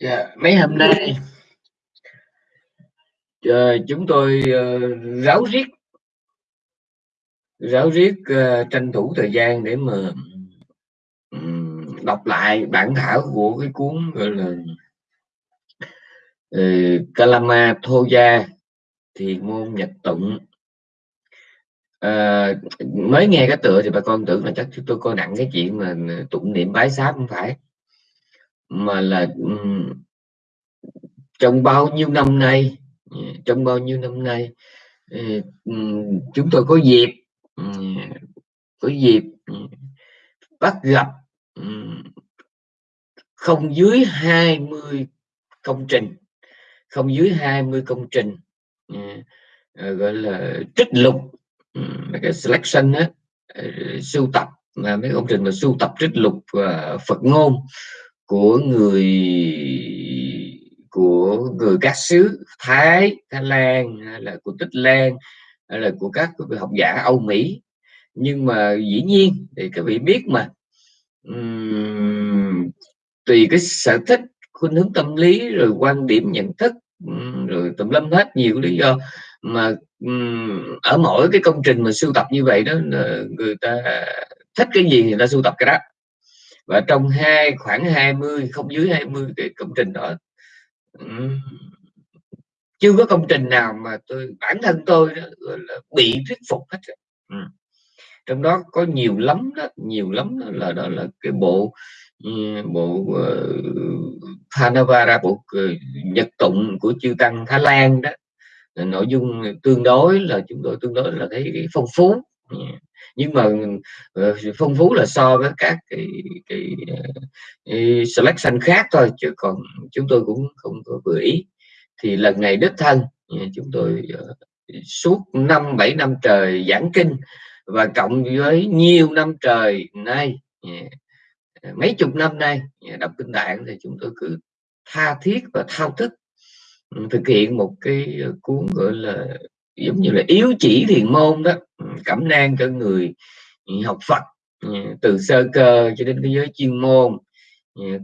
Dạ, mấy hôm nay ờ, chúng tôi ờ, ráo riết ráo riết ờ, tranh thủ thời gian để mà ừm, đọc lại bản thảo của cái cuốn gọi là ờ, Kalama Thoja thì môn nhật tụng. Ờ, mới nghe cái tựa thì bà con tưởng là chắc chúng tôi coi nặng cái chuyện mà tụng niệm bái sáp không phải? Mà là trong bao nhiêu năm nay dạ, trong bao nhiêu năm nay ờ, chúng tôi có dịp có dịp bắt gặp không dưới 20 công trình, không dưới 20 công trình dạ, ờ, gọi là, trích lục mấy cái selection á ờ, sưu tập, mà mấy công trình mà sưu tập trích lục Phật ngôn của người của người các xứ Thái, Thái Lan hay là của Tích Lan hay là của các học giả Âu Mỹ. Nhưng mà dĩ nhiên thì các vị biết mà uhm, tùy cái sở thích khuynh hướng tâm lý rồi quan điểm nhận thức rồi tùm lum hết nhiều lý do mà ừm, ở mỗi cái công trình mà sưu tập như vậy đó người ta thích cái gì thì người ta sưu tập cái đó và trong hai khoảng 20 không dưới 20 cái công trình đó. Chưa có công trình nào mà tôi bản thân tôi đó, là bị thuyết phục hết ừ. Trong đó có nhiều lắm đó nhiều lắm đó là đó là cái bộ bộ ờ, uh, Thanavara bộ uh, nhật tụng của chư tăng Thái Lan đó. Nội dung tương đối là chúng tôi tương đối là thấy cái phong phú nhưng mà ờ, phong phú là so với các cái, cái, ờ, cái selection khác thôi chứ còn chúng tôi cũng không có vừa ý. Thì lần này đích thân ờ, chúng tôi suốt năm bảy năm trời giảng kinh và cộng với nhiều năm trời nay mấy chục năm nay đọc kinh tạng thì chúng tôi cứ tha thiết và thao thức ừ, thực hiện một cái cuốn gọi là giống như là yếu chỉ thiền môn đó. Ừ, cẩm nang cho người ừ, học Phật ừ, từ sơ cơ cho đến thế giới chuyên môn.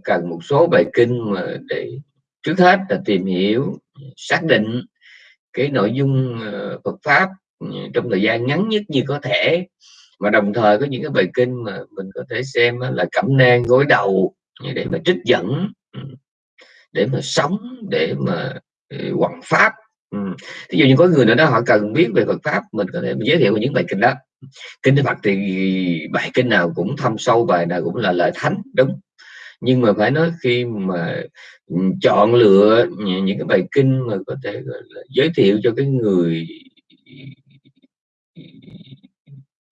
Cần một số bài kinh mà để trước hết là tìm hiểu, xác định cái nội dung ờ, Phật pháp trong thời gian ngắn nhất như có thể. Và đồng thời có những cái bài kinh mà mình có thể xem là cẩm nang gối đầu để mà trích dẫn để mà sống, để mà hoằng ừ, ví dụ như có người nào đó họ cần biết về Phật pháp mình có thể giới thiệu những bài kinh đó. Kinh Phật thì bài kinh nào cũng thâm sâu bài nào cũng là lợi thánh đúng. Nhưng mà phải nói khi mà chọn lựa những cái bài kinh mà có thể giới thiệu cho cái người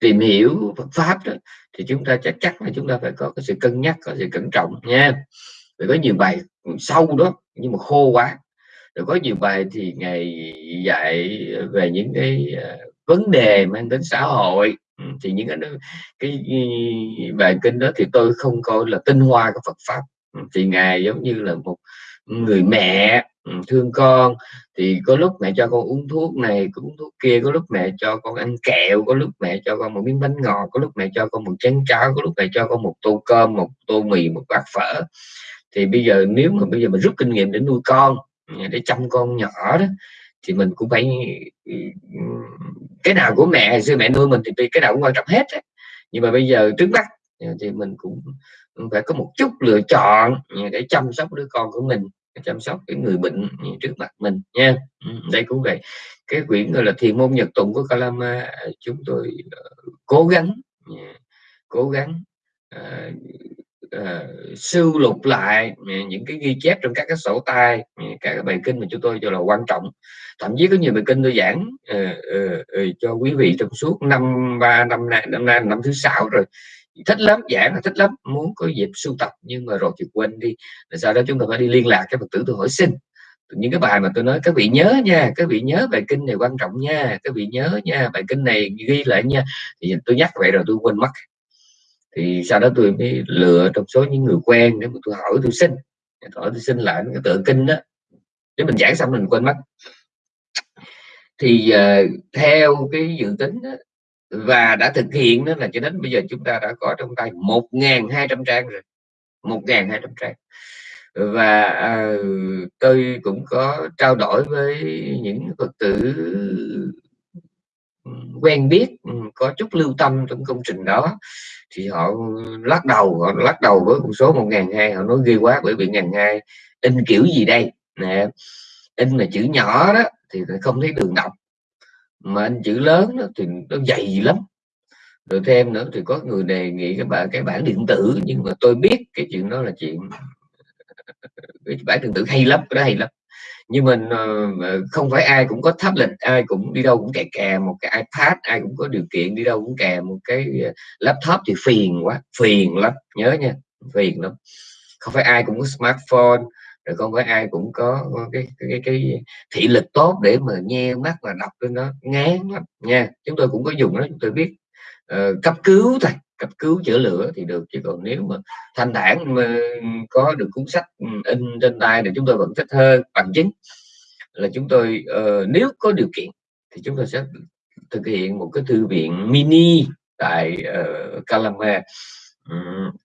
tìm hiểu Phật pháp đó thì chúng ta chắc chắn là chúng ta phải có cái sự cân nhắc có sự cẩn trọng nha. Vì có nhiều bài sâu đó nhưng mà khô quá rồi có nhiều bài thì ngày dạy về những cái ờ, vấn đề mang đến xã hội. Ừ, thì những cái cái ừ, bài kinh đó thì tôi không coi là tinh hoa của Phật pháp. Ừ, thì ngài giống như là một người mẹ thương con. Thì có lúc mẹ cho con uống thuốc này uống thuốc kia, có lúc mẹ cho con ăn kẹo, có lúc mẹ cho con một miếng bánh ngọt, có lúc mẹ cho con một chén cháo, có lúc mẹ cho con một tô cơm, một tô mì, một bát phở. Thì bây giờ nếu mà bây giờ mình rút kinh nghiệm để nuôi con để chăm con nhỏ đó, thì mình cũng phải ừ, cái nào của mẹ, xưa mẹ nuôi mình thì cái nào cũng quan trọng hết ấy. nhưng mà bây giờ trước mắt thì mình cũng phải có một chút lựa chọn để chăm sóc đứa con của mình, chăm sóc cái người bệnh trước mặt mình nha ừ, đây cũng vậy cái quyển gọi là thiền môn nhật tụng của Kalama, chúng tôi ờ, cố gắng ừ, cố gắng ờ, uh, sưu lục lại những cái ghi chép trong các cái sổ tay các cái bài kinh mà chúng tôi cho là quan trọng. Thậm chí có nhiều bài kinh tôi giảng uh, uh, uh, cho quý vị trong suốt năm ba năm nay năm nay năm thứ sáu rồi. Thích lắm giảng là thích lắm muốn có dịp sưu tập nhưng mà rồi thì quên đi. Rồi sau đó chúng ta phải đi liên lạc cái phật tử tôi hỏi xin. Những cái bài mà tôi nói các vị nhớ nha các vị nhớ bài kinh này quan trọng nha các vị nhớ nha bài kinh này ghi lại nha. Thì tôi nhắc vậy rồi tôi quên mất thì sau đó tôi mới lựa trong số những người quen để mà tôi hỏi tôi xin. Hỏi tôi xin lại cái tựa kinh đó. Để mình giảng xong mình quên mất. Thì uh, theo cái dự tính đó, và đã thực hiện đó là cho đến bây giờ chúng ta đã có trong tay 1.200 trang rồi. 1.200 trang. Và à, tôi cũng có trao đổi với những phật tử ừ, quen biết ừ, có chút lưu tâm trong công trình đó thì họ lắc đầu họ lắc đầu với con số một ngàn hai họ nói ghê quá bởi vì ngàn hai in kiểu gì đây? Nè in là chữ nhỏ đó thì không thấy đường đọc. Mà in chữ lớn đó, thì nó dày lắm. Rồi thêm nữa thì có người đề nghị cái bản cái bản điện tử nhưng mà tôi biết cái chuyện đó là chuyện cái bản điện tử hay lắm cái đó hay lắm nhưng mình uh, ờ, ờ, không phải ai cũng có tablet ai cũng đi đâu cũng kè kè một cái ipad ai cũng có điều kiện đi đâu cũng kè một cái ờ, laptop thì phiền quá phiền lắm nhớ nha phiền lắm. Không phải ai cũng có smartphone rồi không phải ai cũng có cái cái cái, cái thị lực tốt để mà nghe mắt và đọc lên nó ngán lắm nha. Chúng tôi cũng có dùng đó chúng tôi biết uh, cấp cứu thôi cấp cứu chữa lửa thì được chứ còn nếu mà thanh thản mà có được cuốn sách ừ, in trên tay thì chúng tôi vẫn thích hơn bằng chứng là chúng tôi uh, nếu có điều kiện thì chúng tôi sẽ thực hiện một cái thư viện mini tại ờ, uh, Calama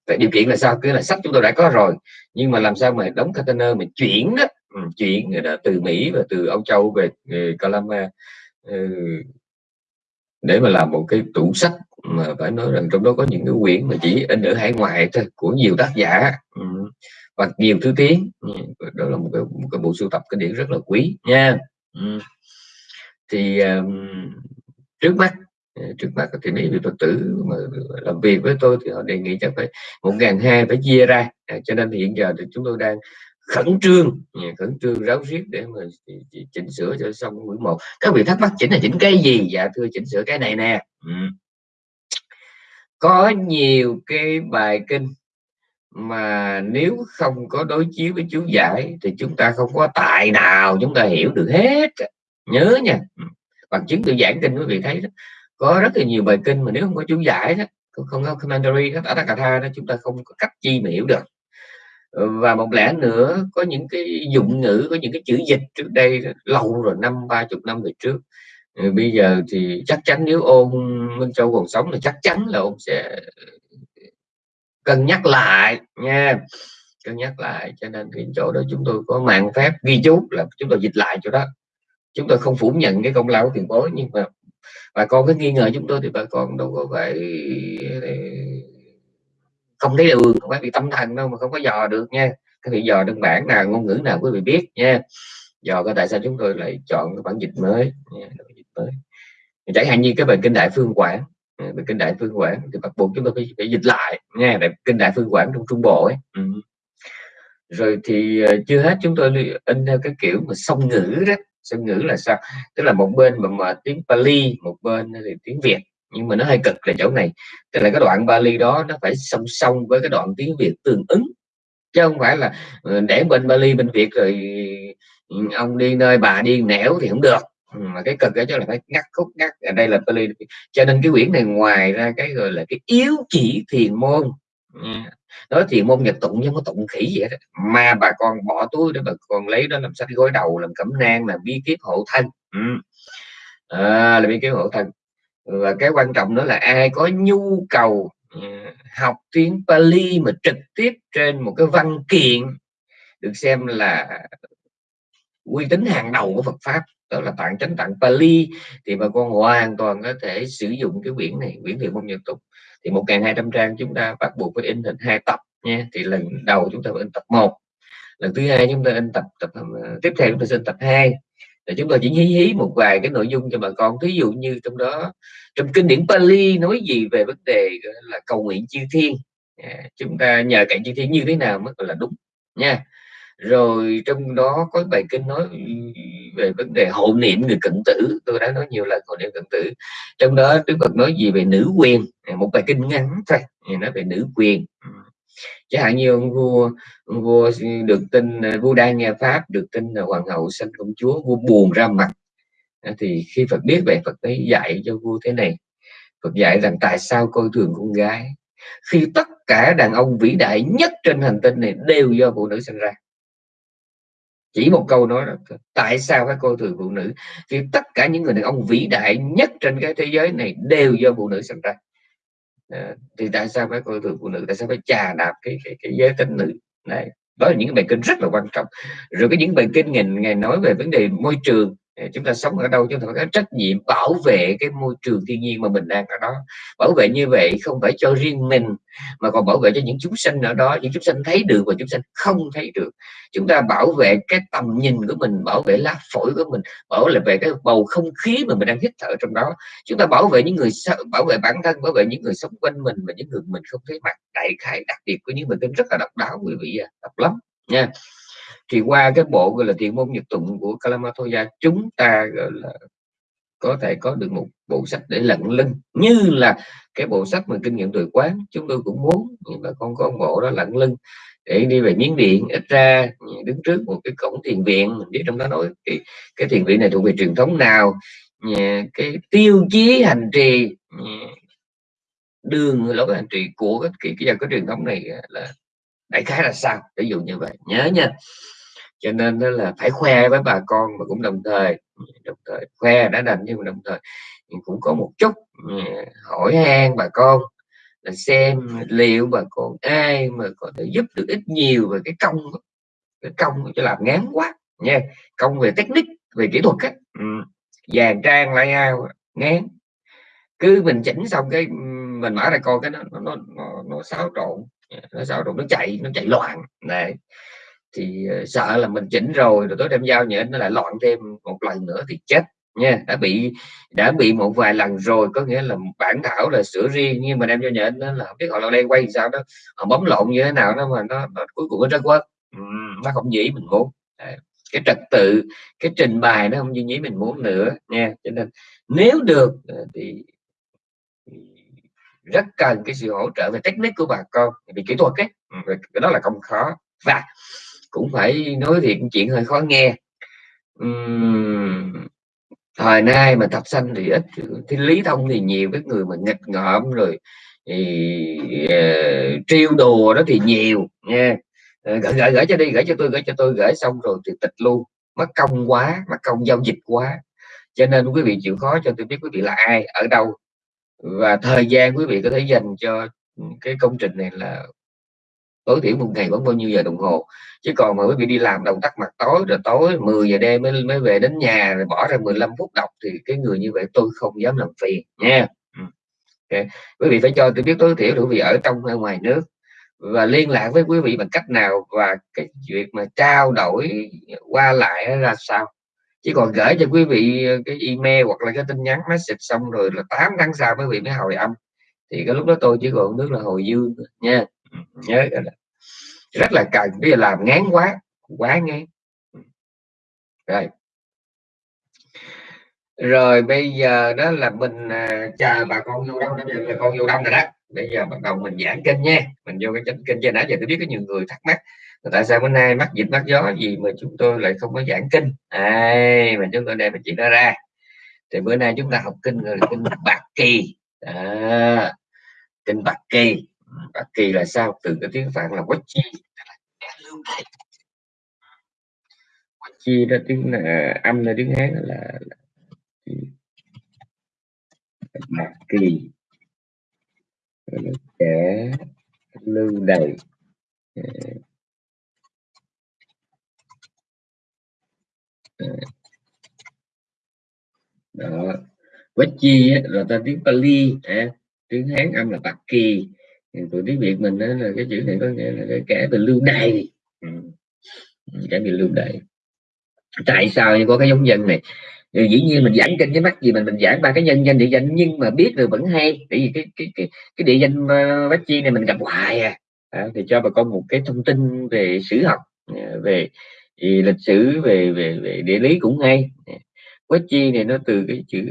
tại ừ, điều kiện là sao? Cứ là sách chúng tôi đã có rồi nhưng mà làm sao mà đóng container mà chuyển đó ừ, chuyển ờ, từ Mỹ và từ Âu Châu về, về Calama ừ, để mà làm một cái tủ sách mà phải nói rằng trong đó có những cái quyển mà chỉ in ở hải ngoại thôi của nhiều tác giả. Ừ. Và nhiều thứ tiếng. Ừ, đó là một cái, một cái bộ sưu tập cái điển rất là quý nha. Ừ. Thì trước mắt ờ, trước mắt thì mấy vị phật tử mà làm việc với tôi thì họ đề nghị chắc phải một ngàn hai phải chia ra. À, cho nên hiện giờ thì chúng tôi đang khẩn trương khẩn trương ráo riết để mà chỉnh sửa cho xong buổi một các vị thắc mắc chỉnh là chỉnh cái gì dạ thưa chỉnh sửa cái này nè ừ. có nhiều cái bài kinh mà nếu không có đối chiếu với chú giải thì chúng ta không có tài nào chúng ta hiểu được hết nhớ nha bằng chứng tự giảng kinh quý vị thấy đó có rất là nhiều bài kinh mà nếu không có chú giải đó không có commentary đó Atthakatha đó chúng ta không có cách chi mà hiểu được và một lẽ nữa, có những cái dụng ngữ, có những cái chữ dịch trước đây lâu rồi, năm, ba chục năm về trước. Ừ, bây giờ thì chắc chắn nếu ôn Minh Châu còn sống thì chắc chắn là ông sẽ cân nhắc lại nha. Cân nhắc lại, cho nên cái chỗ đó chúng tôi có mạng phép ghi chú là chúng tôi dịch lại chỗ đó. Chúng tôi không phủ nhận cái công lao của tiền bối, nhưng mà bà con cứ nghi ngờ chúng tôi thì bà con đâu có phải không thấy đường không phải bị tâm thần đâu mà không có dò được nha. Cái vị dò đơn bản nào ngôn ngữ nào quý vị biết nha. Dò có tại sao chúng tôi lại chọn cái bản dịch mới nha, dịch mới. Chẳng hạn như cái bài kinh đại phương quảng ừ, bài kinh đại phương quảng thì bắt buộc chúng tôi phải, phải dịch lại nha để kinh đại phương quảng trong trung bộ ấy. Ừ. rồi thì ờ, chưa hết chúng tôi in theo cái kiểu mà song ngữ đó. Song ngữ là sao? Tức là một bên mà, mà tiếng Pali một bên thì tiếng Việt nhưng mà nó hơi cực là chỗ này. Tức là cái đoạn Bali đó nó phải song song với cái đoạn tiếng Việt tương ứng. Chứ không phải là ờ, để bên Bali bên Việt rồi ừ, ông đi nơi bà đi nẻo thì không được. Ừ, mà cái cực đó chỗ là phải ngắt khúc ngắt. Ở đây là Bali. Cho nên cái quyển này ngoài ra cái gọi là cái yếu chỉ thiền môn. Ừ, nói thiền môn nhật tụng nhưng có tụng khỉ vậy đó. Mà bà con bỏ túi để bà con lấy đó làm sách gối đầu làm cẩm nang làm bí kíp hộ thân. Ừ. à, là bí kíp hộ thân và cái quan trọng nữa là ai có nhu cầu ừ, học tiếng Pali mà trực tiếp trên một cái văn kiện được xem là uy tín hàng đầu của Phật pháp, đó là tạng chánh tạng Pali, thì bà con hoàn toàn có thể sử dụng cái quyển này, quyển thiền môn nhật tục. Thì một ngàn hai trăm trang chúng ta bắt buộc phải in thành hai tập nha thì lần đầu chúng ta phải in tập 1 lần thứ hai chúng ta in tập tập ờ, tiếp theo chúng ta sẽ in tập 2 để chúng tôi chỉ hí hí một vài cái nội dung cho bà con. Ví dụ như trong đó trong kinh điển Pali nói gì về vấn đề là cầu nguyện chư thiên. À, chúng ta nhờ cạnh chư thiên như thế nào mới là đúng nha. Rồi trong đó có bài kinh nói về vấn đề hộ niệm người cận tử. Tôi đã nói nhiều lần hộ niệm cận tử. Trong đó Đức Phật nói gì về nữ quyền? À, một bài kinh ngắn thôi nói về nữ quyền chẳng hạn như ông vua ông vua được tin à, vua đang nghe pháp, được tin là hoàng hậu sanh công chúa, vua buồn ra mặt. À, thì khi Phật biết vậy, Phật ấy dạy cho vua thế này. Phật dạy rằng tại sao coi thường con gái? Khi tất cả đàn ông vĩ đại nhất trên hành tinh này đều do phụ nữ sinh ra. Chỉ một câu nói đó tại sao phải coi thường phụ nữ? Khi tất cả những người đàn ông vĩ đại nhất trên cái thế giới này đều do phụ nữ sinh ra. Ờ, thì tại sao phải coi thường phụ nữ? Tại sao phải chà đạp cái cái, cái giới tính nữ? Này đó là những bài kinh rất là quan trọng. Rồi cái những bài kinh ngày ngày nói về vấn đề môi trường chúng ta sống ở đâu chúng ta có trách nhiệm bảo vệ cái môi trường thiên nhiên mà mình đang ở đó. Bảo vệ như vậy không phải cho riêng mình mà còn bảo vệ cho những chúng sinh ở đó những chúng sinh thấy được và chúng sinh không thấy được. Chúng ta bảo vệ cái tầm nhìn của mình bảo vệ lá phổi của mình bảo vệ cái bầu không khí mà mình đang hít thở trong đó. Chúng ta bảo vệ những người bảo vệ bản thân bảo vệ những người sống quanh mình và những người mình không thấy mặt. Đại khái đặc biệt của những mình kinh rất là độc đáo quý vị à, độc lắm nha thì qua cái bộ gọi là thiền môn nhật tụng của Kalamatoya chúng ta gọi là có thể có được một bộ sách để lận lưng như là cái bộ sách mà kinh nghiệm tuổi quán. Chúng tôi cũng muốn nhưng mà con có một bộ đó lận lưng. Để đi về miếng điện ít ra đứng trước một cái cổng thiền viện mình biết trong đó nói cái, cái thiền viện này thuộc về truyền thống nào cái tiêu chí hành trì đường lối hành trì của cái cái, cái, cái truyền thống này là đại khái là sao? Ví dụ như vậy. Nhớ nha cho nên đó là phải khoe với bà con mà cũng đồng thời đồng thời khoe đã đành nhưng mà đồng thời cũng có một chút ừ, hỏi han bà con là xem liệu bà con ai mà có thể giúp được ít nhiều về cái công cái công cho làm ngán quá nha. Công về technique về kỹ thuật á ừ. vàng trang lại ao ngán. Cứ mình chỉnh xong cái ừ, mình mở ra coi cái nó nó nó, nó xáo trộn nó xáo trộn nó chạy nó chạy loạn này thì ờ, sợ là mình chỉnh rồi rồi tối đem giao nhện nó lại loạn thêm một lần nữa thì chết nha. Đã bị đã bị một vài lần rồi có nghĩa là bản thảo là sửa riêng nhưng mà đem cho nhện nó là không biết họ là đang quay sao đó. Họ bấm lộn như thế nào đó mà nó, nó cuối cùng nó rất quá nó không dĩ mình muốn. Cái trật tự cái trình bày nó không như nhí mình muốn nữa nha. Cho nên nếu được ờ, thì rất cần cái sự hỗ trợ về technique của bà con vì kỹ thuật ấy. Cái đó là không khó. Và cũng phải nói thiệt chuyện hơi khó nghe. Uhm, thời nay mà tập sanh thì ít thì lý thông thì nhiều cái người mà nghịch ngợm rồi thì uh, trêu đùa đó thì nhiều nha uh, ờ, gửi, gửi gửi cho đi gửi cho tôi gửi cho tôi gửi xong rồi thì tịch luôn. Mất công quá mất công giao dịch quá. Cho nên quý vị chịu khó cho tôi biết quý vị là ai ở đâu. Và thời gian quý vị có thể dành cho ừ, cái công trình này là tối thiểu một ngày vẫn bao nhiêu giờ đồng hồ. Chứ còn mà quý vị đi làm đầu tắt mặt tối, rồi tối 10 giờ đêm mới mới về đến nhà, rồi bỏ ra 15 phút đọc, thì cái người như vậy tôi không dám làm phiền, nha. Ừ. Okay. quý vị phải cho tôi biết tối thiểu quý vị ở trong hay ngoài nước, và liên lạc với quý vị bằng cách nào, và cái việc mà trao đổi qua lại ra sao. Chứ còn gửi cho quý vị cái email hoặc là cái tin nhắn message xong rồi là 8 tháng sau quý vị mới hồi âm, thì cái lúc đó tôi chỉ còn nước là hồi dương nha nhớ rất là cần bây giờ làm ngán quá quá ngán. Rồi. Rồi bây giờ đó là mình à, chờ bà con vô đông bây giờ là con vô đông rồi đó. Bây giờ bắt đầu mình giảng kênh nha. Mình vô cái kênh trên nãy giờ tôi biết có nhiều người thắc mắc tại sao bữa nay mắc dịch mắc gió gì mà chúng tôi lại không có giảng kinh. Ai mà chúng tôi đem chuyện nó ra. Thì bữa nay chúng ta học kinh rồi kinh bạc kỳ. À, kinh bạc kỳ và kỳ là sao? Từ cái tiếng phạn là quách chi. Quách chi đó tiếng là âm là tiếng hán là, là bạc kỳ. Kẻ lưu đầy à. à. đó. Quách chi là ta tiếng Pali à, tiếng Hán âm là bạc kỳ tụi tiếng Việt mình đó là cái chữ này có nghĩa là cái kẻ bị lưu đày ừ. kẻ bị lưu đày tại sao có cái giống dân này? Thì dĩ nhiên mình giảng kinh cái mắt gì mình mình giảng ba cái nhân danh địa danh nhưng mà biết rồi vẫn hay. Tại vì cái cái cái cái địa danh uh, bách chi này mình gặp hoài à. à thì cho bà con một cái thông tin về sử học à, về thì lịch sử về về về địa lý cũng hay. Quách chi này nó từ cái chữ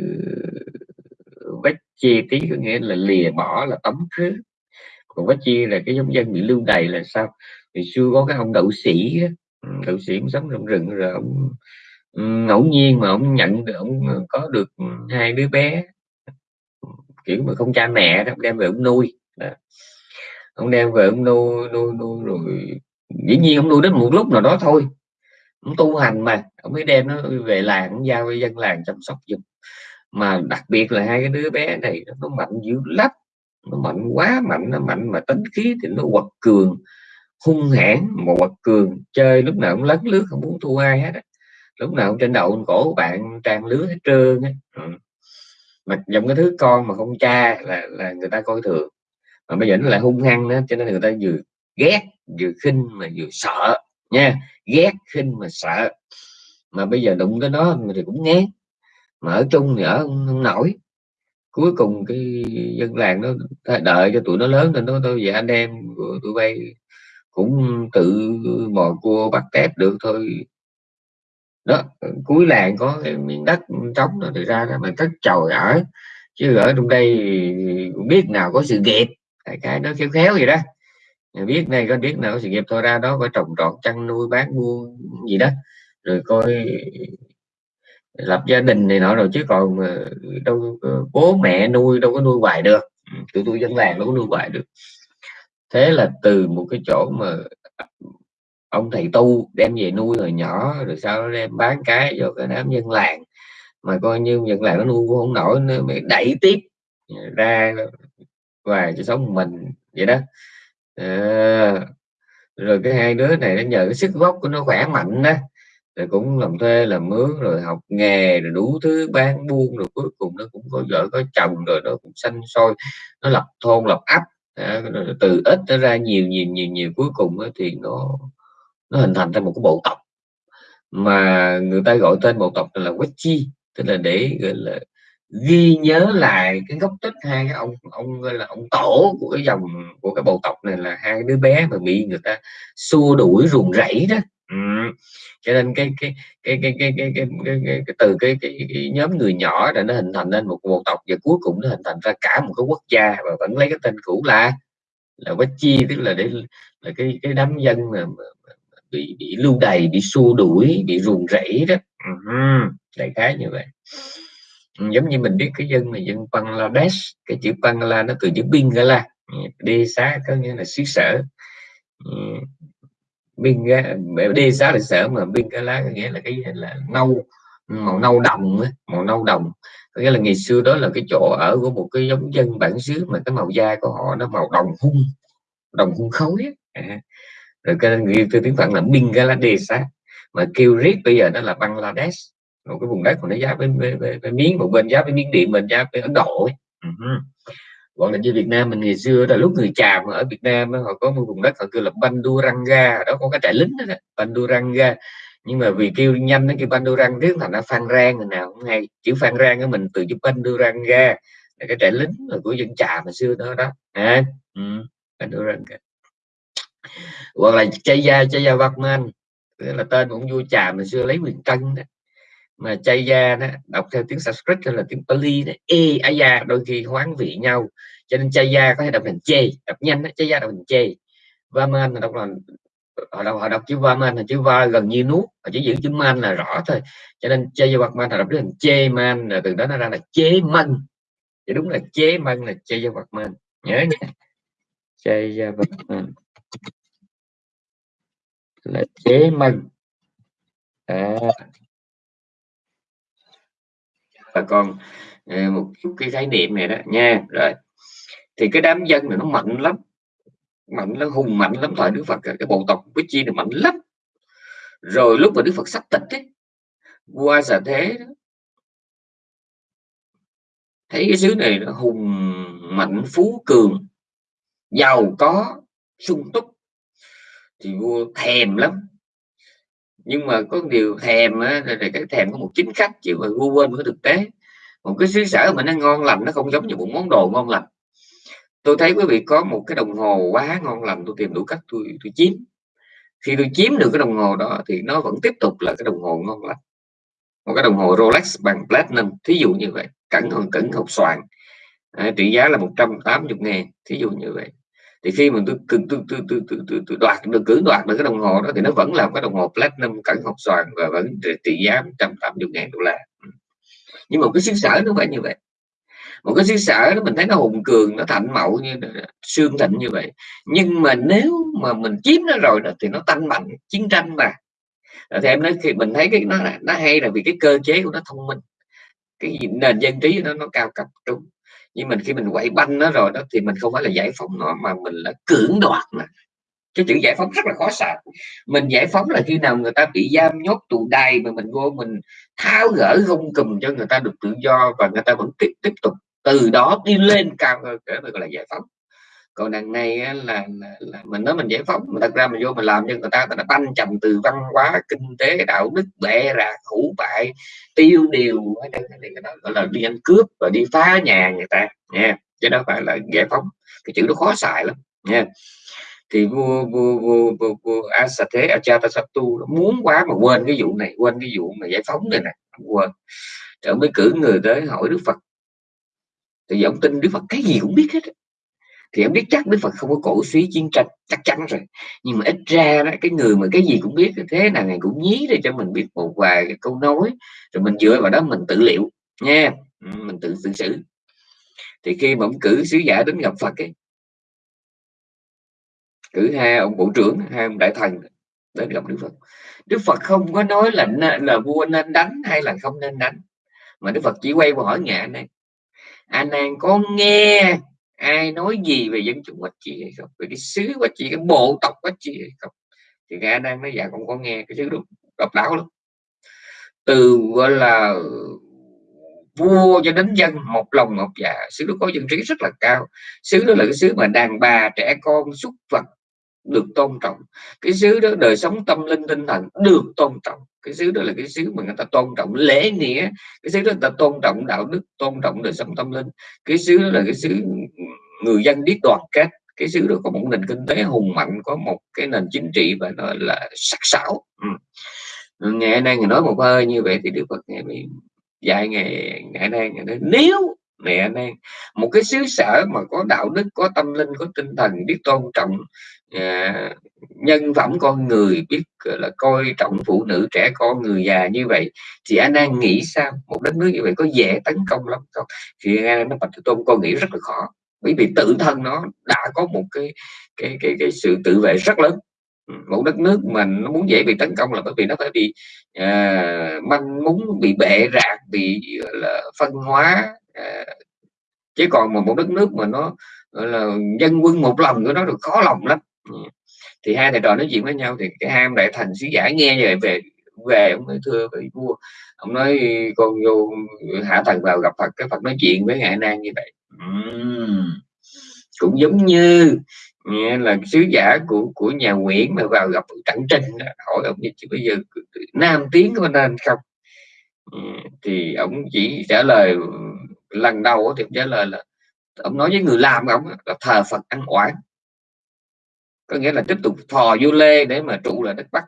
quách chi tí có nghĩa là lìa bỏ là tống khứ còn quách chi là cái giống dân bị lưu đày là sao? Thì xưa có cái ông đậu sĩ ừ, đậu sĩ cũng sống trong rừng rồi ông ừ, ngẫu nhiên mà ông nhận được ông có được hai đứa bé. Kiểu mà không cha mẹ đó đem về ông nuôi. Đó. ông đem về ông nuôi nuôi nuôi rồi dĩ nhiên ông nuôi đến một lúc nào đó thôi. Ông tu hành mà ông mới đem nó về làng ông giao cho dân làng chăm sóc giùm. Mà đặc biệt là hai cái đứa bé này nó mạnh dữ lắm nó mạnh quá mạnh nó mạnh mà tính khí thì nó quật cường hung hãn mà quật cường. Chơi lúc nào cũng lấn lướt không muốn thua ai hết lúc nào cũng trên đầu cổ bạn trang lứa hết trơn á. Ừ. mà dòng cái thứ con mà không cha là là người ta coi thường. Mà bây giờ nó lại hung hăng nữa cho nên người ta vừa ghét vừa khinh mà vừa sợ nha. Ghét khinh mà sợ. Mà bây giờ đụng tới nó thì cũng ngán. Mà ở chung thì ở không, không nổi cuối cùng cái dân làng nó đợi cho tụi nó lớn nên nó tôi về anh em của tụi bay cũng tự mò cua bắt tép được thôi. Đó cuối làng có cái miếng đất trống nó thì ra đó mà cất chồi ở. Chứ ở trong đây cũng biết nào có sự nghiệp. Cái, cái đó khéo khéo gì đó. Biết này có biết nào có sự nghiệp thôi ra đó có trồng trọt chăn nuôi bán buôn gì đó. Rồi coi lập gia đình này nọ rồi chứ còn đâu bố mẹ nuôi đâu có nuôi hoài được. Ừ, tụi tôi dân làng đâu có nuôi hoài được. Thế là từ một cái chỗ mà ông thầy tu đem về nuôi hồi nhỏ rồi sau đem bán cái cho cái đám dân làng. Mà coi như dân làng nó nuôi cũng không nổi nữa mới đẩy tiếp ra và cho sống mình vậy đó. À, rồi cái hai đứa này nó nhờ cái sức gốc của nó khỏe mạnh đó rồi cũng làm thuê làm mướn rồi học nghề rồi đủ thứ bán buôn rồi cuối cùng nó cũng có vợ có chồng rồi nó cũng xanh sôi. Nó lập thôn lập ấp. À, từ ít nó ra nhiều nhiều nhiều nhiều. Cuối cùng thì nó nó hình thành ra một cái bộ tộc. Mà người ta gọi tên bộ tộc là Wechi tức là để gọi là ghi nhớ lại cái gốc tích hai cái ông ông gọi là ông tổ của cái dòng của cái bộ tộc này là hai đứa bé mà bị người ta xua đuổi ruồng rẫy đó cho nên cái cái cái cái cái cái, cái, cái, cái, cái từ cái, cái, cái nhóm người nhỏ là nó hình thành nên một bộ tộc và cuối cùng nó hình thành ra cả một cái quốc gia và vẫn lấy cái tên cũ là là Wechi tức là để là cái cái đám dân mà, mà, bị bị lưu đày bị xua đuổi bị ruồng rẫy đó uh-huh. đại khái như vậy giống như mình biết cái dân mà dân Bangladesh cái chữ Bangla nó từ chữ Bingala đi xá có nghĩa là xứ sở Bingala đi xá là sở mà Bingala có nghĩa là cái là nâu màu nâu đồng màu nâu đồng có nghĩa là ngày xưa đó là cái chỗ ở của một cái giống dân bản xứ mà cái màu da của họ nó màu đồng hung đồng hung khối à rồi cái người từ tiếng phạn là Bangladesh mà kêu riết bây giờ nó là Bangladesh một cái vùng đất của nó giáp với, với, với, với miếng một bên giáp với miếng điện mình giáp với Ấn Độ ấy. Uh-huh còn là như Việt Nam mình ngày xưa là lúc người Chàm ở Việt Nam họ có một vùng đất họ kêu là Banduranga đó có cái trại lính đó, Banduranga nhưng mà vì kêu nhanh nó kêu Bandurang tiếng thành ra Phan Rang người nào cũng hay. Chữ Phan Rang của mình từ chữ Banduranga là cái trại lính của dân Chàm hồi xưa đó đó. À, ừ, Banduranga hoặc là Chaya Chaya Vakman là tên cũng vua trà mà xưa lấy quyền cân đó mà Chaya đó đọc theo tiếng Sanskrit hay là tiếng Pali đó, e aya đôi khi hoán vị nhau. Cho nên Chaya có thể đọc thành chê đọc nhanh đó, Chaya đọc thành chê. Vaman là đọc là họ đọc, họ đọc chữ Vaman là chữ va gần như nuốt họ chỉ giữ chữ man là rõ thôi. Cho nên Chaya man là đọc thành chê man là từ đó nó ra là chế man thì đúng là chế man là Chaya man nhớ nha. Chaya man là chế man à và còn ờ, một chút cái khái niệm này đó. Nha rồi. Thì cái đám dân này nó mạnh lắm mạnh nó hùng mạnh lắm thời Đức Phật cái bộ tộc với chi này mạnh lắm. Rồi lúc mà Đức Phật sắp tịch ấy, qua giờ thế đó, thấy cái xứ này nó hùng mạnh phú cường giàu có sung túc thì vua thèm lắm nhưng mà có điều thèm á, là cái thèm có một chính khách chứ mà vua quên cái thực tế. Một cái xứ sở mà nó ngon lành nó không giống như một món đồ ngon lành. Tôi thấy quý vị có một cái đồng hồ quá ngon lành tôi tìm đủ cách tôi tôi chiếm. Khi tôi chiếm được cái đồng hồ đó thì nó vẫn tiếp tục là cái đồng hồ ngon lành. Một cái đồng hồ Rolex bằng platinum thí dụ như vậy. Cẩn thận cẩn hộp xoàn à, trị giá là 180 ngàn thí dụ như vậy thì khi mà tôi tôi tôi tôi tôi, tôi, tôi, tôi đoạt được cưỡng đoạt được cái đồng hồ đó thì nó vẫn là cái đồng hồ platinum cẩn học xoàn và vẫn trị giá 180 ngàn đô la. Ừ. Nhưng mà cái xứ sở nó phải như vậy. Một cái xứ sở đó mình thấy nó hùng cường nó thạnh mậu như xương thịnh như vậy. Nhưng mà nếu mà mình chiếm nó rồi đó thì nó tăng mạnh chiến tranh mà. Thì em nói khi mình thấy cái nó nó hay là vì cái cơ chế của nó thông minh. Cái nền dân trí nó nó cao cấp trung nhưng mình khi mình quậy banh nó rồi đó thì mình không phải là giải phóng nó, mà mình là cưỡng đoạt mà. Cái chữ giải phóng rất là khó xài. Mình giải phóng là khi nào người ta bị giam nhốt tù đài mà mình vô mình tháo gỡ gông cùm cho người ta được tự do và người ta vẫn tiếp tiếp tục từ đó đi lên cao hơn cái gọi là giải phóng còn đằng này là, là, là mình nói mình giải phóng mà thật ra mình vô mình làm cho người ta người ta banh chầm từ văn hóa kinh tế đạo đức bệ rạc hủ bại tiêu điều thì cái đó gọi là đi ăn cướp và đi phá nhà người ta nha. Chứ đó phải là giải phóng cái chữ nó khó xài lắm nha. Thì vua vua vua vua, vua Asathe Ajatasattu muốn quá mà quên cái vụ này quên cái vụ mà giải phóng này nè quên. Rồi mới cử người tới hỏi Đức Phật. Thì ông tin Đức Phật cái gì cũng biết hết thì em biết chắc Đức Phật không có cổ suý chiến tranh, chắc chắn rồi. Nhưng mà ít ra đó, cái người mà cái gì cũng biết, thế nào ngày cũng nhí để cho mình biết một vài cái câu nói. Rồi mình dựa vào đó mình tự liệu, nha. Ừ, mình tự tự xử. Thì khi mà ông cử sứ giả đến gặp Phật ấy, cử hai ông bộ trưởng, hai ông đại thần đến gặp Đức Phật. Đức Phật không có nói là là vua nên đánh hay là không nên đánh, mà Đức Phật chỉ quay qua hỏi ngạ này anh nàng có nghe ai nói gì về dân chúng quách trị hay không? Về cái xứ quách trị, cái bộ tộc quách trị hay không? Thì nghe đang nói dạ không có nghe cái xứ độc đáo lắm. Từ, gọi là, vua cho đến dân, một lòng một dạ xứ đó có dân trí rất là cao. Xứ đó là cái xứ mà đàn bà trẻ con súc vật được tôn trọng. Cái xứ đó, đời sống tâm linh tinh thần được tôn trọng. Cái xứ đó là cái xứ mà người ta tôn trọng lễ nghĩa. Cái xứ đó người ta tôn trọng đạo đức, tôn trọng đời sống tâm linh. Cái xứ đó là cái xứ người dân biết đoàn kết cái xứ đó có một nền kinh tế hùng mạnh có một cái nền chính trị và nó là sắc sảo. Ừ. ngày nay người nói một hơi như vậy thì đức phật ngày bị dạy ngày ngày nay ngày nay nếu mẹ nay một cái xứ sở mà có đạo đức có tâm linh có tinh thần biết tôn trọng à, nhân phẩm con người biết là coi trọng phụ nữ trẻ con người già như vậy thì anh đang nghĩ sao? Một đất nước như vậy có dễ tấn công lắm không? Thì anh nó bạch tôn con nghĩ rất là khó bởi vì tự thân nó đã có một cái cái cái cái sự tự vệ rất lớn. Ừ, một đất nước mà nó muốn dễ bị tấn công là bởi vì nó phải bị uh, manh muốn bị bệ rạc bị là phân hóa uh, chứ còn một, một đất nước mà nó là dân quân một lòng của nó được khó lòng lắm. Ừ, thì hai thầy trò nói chuyện với nhau thì cái ham đại thành sứ giả nghe như vậy về về ông nói thưa vị vua ông nói con vô hạ thần vào gặp phật cái phật nói chuyện với ngài nan như vậy uhm. cũng giống như nghe là sứ giả của của nhà Nguyễn mà vào gặp Trạng đó, hỏi ông như bây giờ Nam Tiến có nên không thì ông chỉ trả lời lần đầu thì trả lời là, ông nói với người làm ông là thờ Phật ăn oán có nghĩa là tiếp tục thò vô lê để mà trụ lại đất Bắc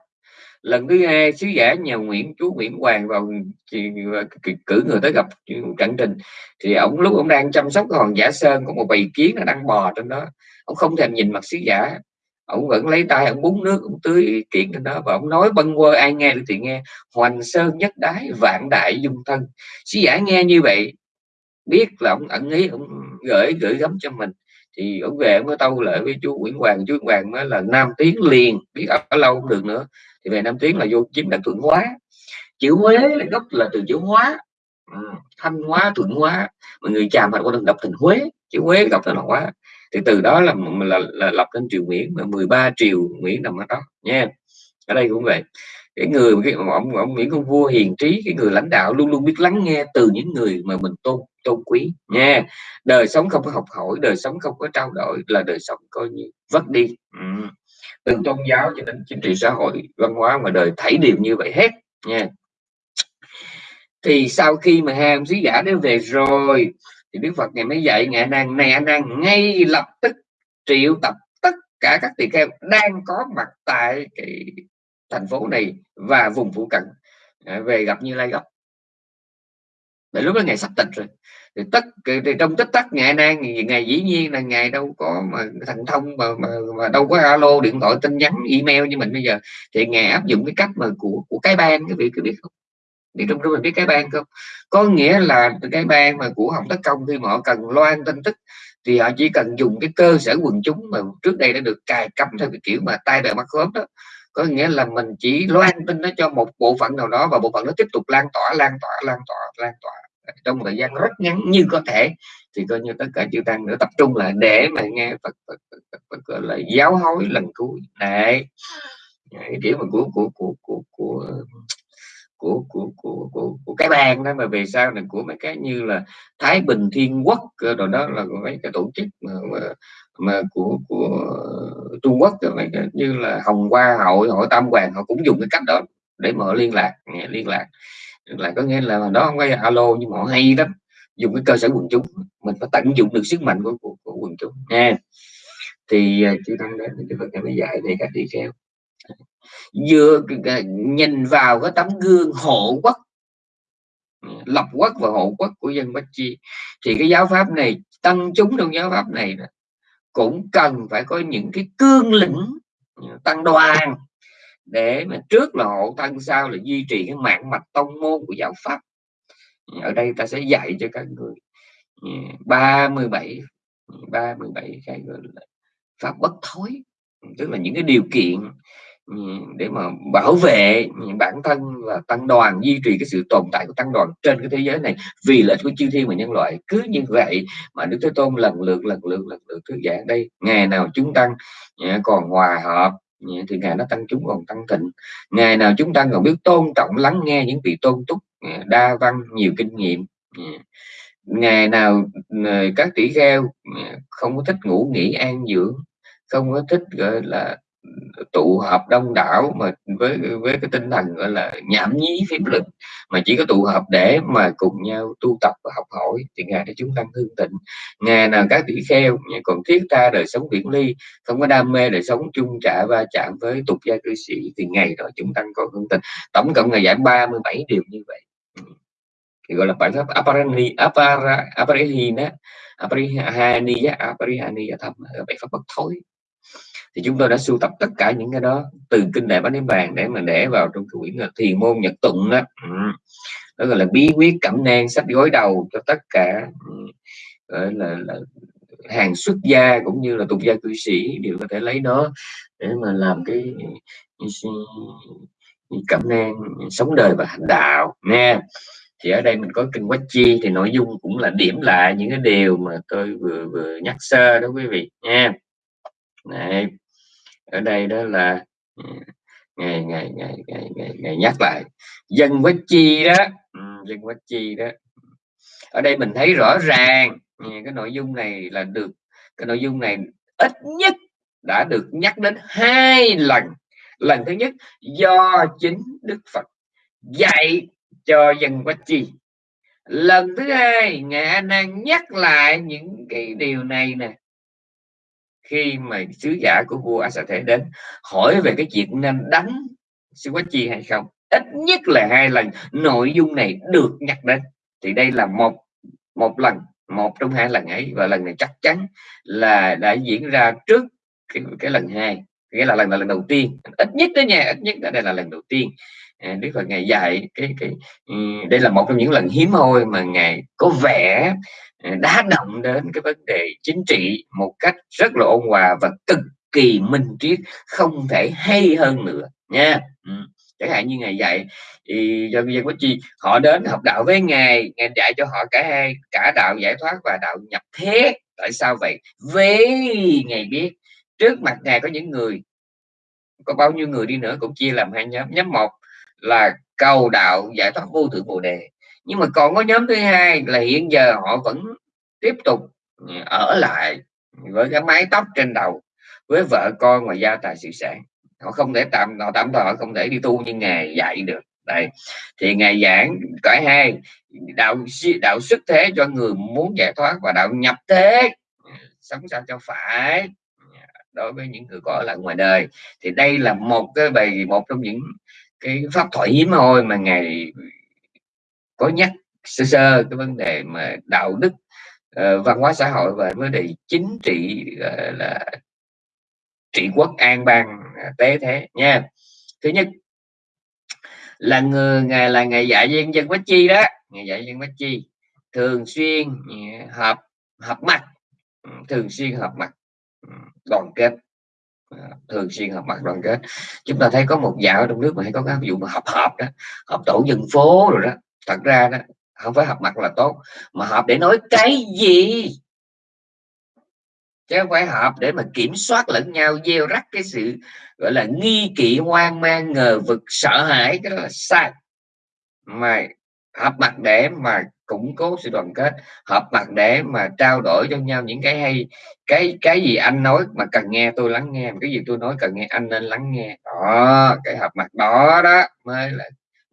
lần thứ hai, sứ giả nhà Nguyễn, chú Nguyễn Hoàng vào cử người tới gặp Trạng Trình. Thì ông lúc ông đang chăm sóc cái hòn giả sơn, có một bầy kiến nó đang bò trên đó. Ông không thèm nhìn mặt sứ giả. Ông vẫn lấy tay ông búng nước ông tưới kiện trên đó và ông nói bâng quơ, ai nghe được thì nghe. Hoành sơn nhất đái, vạn đại dung thân. Sứ giả nghe như vậy, biết là ông ẩn ý ông gửi gửi gắm cho mình. Thì ông về ông mới tâu lại với chú Nguyễn Hoàng. Chú Nguyễn Hoàng mới là Nam tiếng liền, biết ở lâu không được nữa thì về Nam Tiến là vô chiếm đất thuận hóa. Chữ Huế là gốc là từ chữ hóa. Ừ, thanh hóa thuận hóa. Mọi người chàm phải quan đọc thành Huế. Chữ Huế đọc thành hóa. Thì từ đó là là, là lập nên triều Nguyễn. Mà 13 triều Nguyễn nằm ở đó nha. Ở đây cũng vậy. Cái người cái ông, ông Nguyễn Công Vua hiền trí cái người lãnh đạo luôn luôn biết lắng nghe từ những người mà mình tôn tôn quý nha. Đời sống không có học hỏi đời sống không có trao đổi là đời sống coi như vất đi. Ừ từ tôn giáo cho đến chính trị xã hội, văn hóa mà đời thảy đều như vậy hết, nha. Thì sau khi mà hai ông sứ giả đến về rồi, thì Đức Phật ngày mới dạy ngài năng này anh đang ngay lập tức triệu tập tất cả các tỳ kheo đang có mặt tại cái thành phố này và vùng phụ cận à, về gặp Như Lai gặp để lúc đó ngày sắp tịch rồi thì tất thì trong tích tắc ngày nay ngày dĩ nhiên là ngày đâu có mà thành thông mà, mà, mà đâu có alo điện thoại tin nhắn email như mình bây giờ. Thì ngày áp dụng cái cách mà của của cái ban cái vị cứ biết không? Biết trong đó mình biết cái ban không? Có nghĩa là cái ban mà của hồng tất công khi mà họ cần loan tin tức thì họ chỉ cần dùng cái cơ sở quần chúng mà trước đây đã được cài cắm theo cái kiểu mà tay bè mắt khớp đó. Có nghĩa là mình chỉ loan tin nó cho một bộ phận nào đó và bộ phận nó tiếp tục lan tỏa lan tỏa lan tỏa lan tỏa trong thời gian rất ngắn như có thể thì coi như tất cả chư tăng nữa tập trung lại để mà nghe Phật, Phật, Phật, Phật, Phật gọi là giáo hối lần cuối. Này cái kiểu mà của của của của của của của của của, của cái bang đó mà về sau này của mấy cái như là Thái Bình Thiên Quốc rồi đó là mấy cái tổ chức mà, mà, mà của của Trung Quốc rồi mấy cái như là Hồng Hoa hội hội Tam Hoàng họ cũng dùng cái cách đó để mở liên lạc liên lạc là có nghĩa là đó không phải alo nhưng mà họ hay lắm. Dùng cái cơ sở quần chúng. Mình phải tận dụng được sức mạnh của, của, của quần chúng. Nha. Thì à, tăng đến thì Phật mới dạy về các tỳ kheo vừa nhìn vào cái tấm gương hộ quốc lập quốc và hộ quốc của dân Bách Chi thì cái giáo pháp này tăng chúng trong giáo pháp này cũng cần phải có những cái cương lĩnh tăng đoàn để mà trước là hộ thân sau là duy trì cái mạng mạch tông môn của giáo pháp. Ở đây ta sẽ dạy cho các người. Ừ, 37 37 cái gọi là pháp bất thối. Tức là những cái điều kiện ừ, để mà bảo vệ bản thân và tăng đoàn, duy trì cái sự tồn tại của tăng đoàn trên cái thế giới này. Vì lợi ích của chư thiên và nhân loại, cứ như vậy mà đức thế tôn lần lượt lần lượt lần lượt thuyết giảng đây. Ngày nào chúng tăng ừ, còn hòa hợp thì ngài nó tăng chúng còn tăng thịnh. Ngày nào chúng ta còn biết tôn trọng, lắng nghe những vị tôn túc đa văn, nhiều kinh nghiệm ngày nào ờ, các tỷ kheo không có thích ngủ nghỉ an dưỡng, không có thích, gọi là tụ họp đông đảo mà với với cái tinh thần gọi là nhảm nhí phím lực mà chỉ có tụ họp để mà cùng nhau tu tập và học hỏi thì ngày đó chúng tăng hương tịnh ngày nào các tỷ kheo còn thiết tha đời sống viễn ly, không có đam mê đời sống chung trả va chạm với tục gia cư sĩ thì ngày đó chúng tăng còn hương tịnh tổng cộng ngày giảng 37 điều như vậy. Ừ. Thì gọi là bài pháp aparani, apara, aparihina, aparihaniya aparihaniya thầm bài pháp bất thối thì chúng tôi đã sưu tập tất cả những cái đó từ kinh đại bát đến bàn để mà để vào trong cái quyển là thiền môn nhật tụng đó. Ừ. Đó gọi là bí quyết cẩm nang sách gối đầu cho tất cả ừ. gọi là, là hàng xuất gia cũng như là tục gia cư sĩ đều có thể lấy nó để mà làm cái ừ, ừ, cẩm nang sống đời và hành đạo nha. Thì ở đây mình có kinh quách chi thì nội dung cũng là điểm lại những cái điều mà tôi vừa vừa nhắc sơ đó quý vị nha này ở đây đó là ừ, ngày ngày ngày ngày ngày, ngày nhắc lại dân bất chi đó ừ, dân bất chi đó. Ở đây mình thấy rõ ràng cái nội dung này là được cái nội dung này ít nhất đã được nhắc đến hai lần. Lần thứ nhất do chính đức phật dạy cho dân quách chi. Lần thứ hai ngài a nan nhắc lại những cái điều này nè khi mà sứ giả của vua Asa Thế đến hỏi về cái chuyện nên đánh sư quách chi hay không? Ít nhất là hai lần nội dung này được nhắc đến. Thì đây là một một lần một trong hai lần ấy và lần này chắc chắn là đã diễn ra trước cái, cái lần hai nghĩa là lần là lần đầu tiên. Ít nhất đó nha ít nhất là đây là lần đầu tiên. À, Đức Phật ngày dạy cái cái ừ, đây là một trong những lần hiếm hoi mà ngài có vẻ Ừ, đá động đến cái vấn đề chính trị một cách rất là ôn hòa và cực kỳ minh triết, không thể hay hơn nữa, nha. Ừ. chẳng hạn như ngày dạy thì do viên có chi, họ đến học đạo với ngài ngài dạy cho họ cả hai, cả đạo giải thoát và đạo nhập thế. Tại sao vậy? Vì ngài biết, trước mặt ngài có những người, có bao nhiêu người đi nữa cũng chia làm hai nhóm. Nhóm một là cầu đạo giải thoát vô thượng bồ đề nhưng mà còn có nhóm thứ hai là hiện giờ họ vẫn tiếp tục ở lại với cái mái tóc trên đầu, với vợ con và gia tài sự sản. Họ không thể tạm, họ tạm thời họ không thể đi tu như ngài dạy được. Đây. Thì ngài giảng cả hai, đạo đạo xuất thế cho người muốn giải thoát và đạo nhập thế, sống sao cho phải đối với những người có ở lại ngoài đời. Thì đây là một cái bài một trong những cái pháp thoại hiếm hoi mà ngài có nhắc sơ sơ cái vấn đề mà đạo đức uh, văn hóa xã hội và vấn đề chính trị uh, là trị quốc an bang à, tế thế nha. Thứ nhất là người ngài là ngày dạy dân dân bách chi đó ngày dạy dân bách chi thường xuyên ừ, hợp hợp mặt ừ, thường xuyên hợp mặt ừ, đoàn kết ờ, thường xuyên họp mặt đoàn kết. Chúng ta thấy có một dạo trong nước mà hay có cái ví dụ mà họp họp đó họp tổ dân phố rồi đó thật ra đó, không phải họp mặt là tốt, mà họp để nói cái gì? Chứ không phải họp để mà kiểm soát lẫn nhau, gieo rắc cái sự, gọi là, nghi kỵ, hoang mang, ngờ vực, sợ hãi, cái đó là sai. Mà họp mặt để mà củng cố sự đoàn kết họp mặt để mà trao đổi cho nhau những cái hay, cái cái gì anh nói mà cần nghe, tôi lắng nghe cái gì tôi nói cần nghe, anh nên lắng nghe. Đó, cái họp mặt đó đó mới là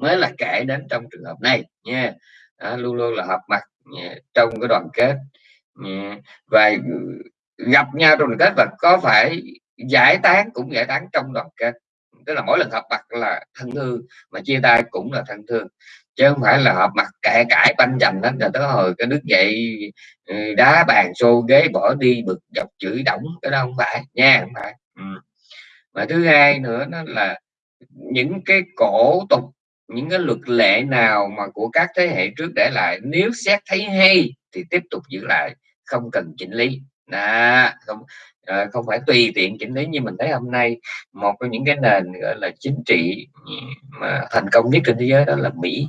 mới là kể đến trong trường hợp này nha đó, luôn luôn là họp mặt nha, trong cái đoàn kết nha. và gặp nhau trong đoàn kết và có phải giải tán cũng giải tán trong đoàn kết tức là mỗi lần họp mặt là thân thương mà chia tay cũng là thân thương chứ không phải là họp mặt cãi cãi banh dành hết rồi tới hồi cái nước dậy ừ, đá bàn xô ghế bỏ đi bực dọc chửi đổng cái đó không phải nha không phải ừ. mà thứ hai nữa nó là những cái cổ tục những cái luật lệ nào mà của các thế hệ trước để lại nếu xét thấy hay thì tiếp tục giữ lại không cần chỉnh lý. À, không à, không phải tùy tiện chỉnh lý như mình thấy hôm nay. Một trong những cái nền gọi là chính trị mà thành công nhất trên thế giới đó là Mỹ.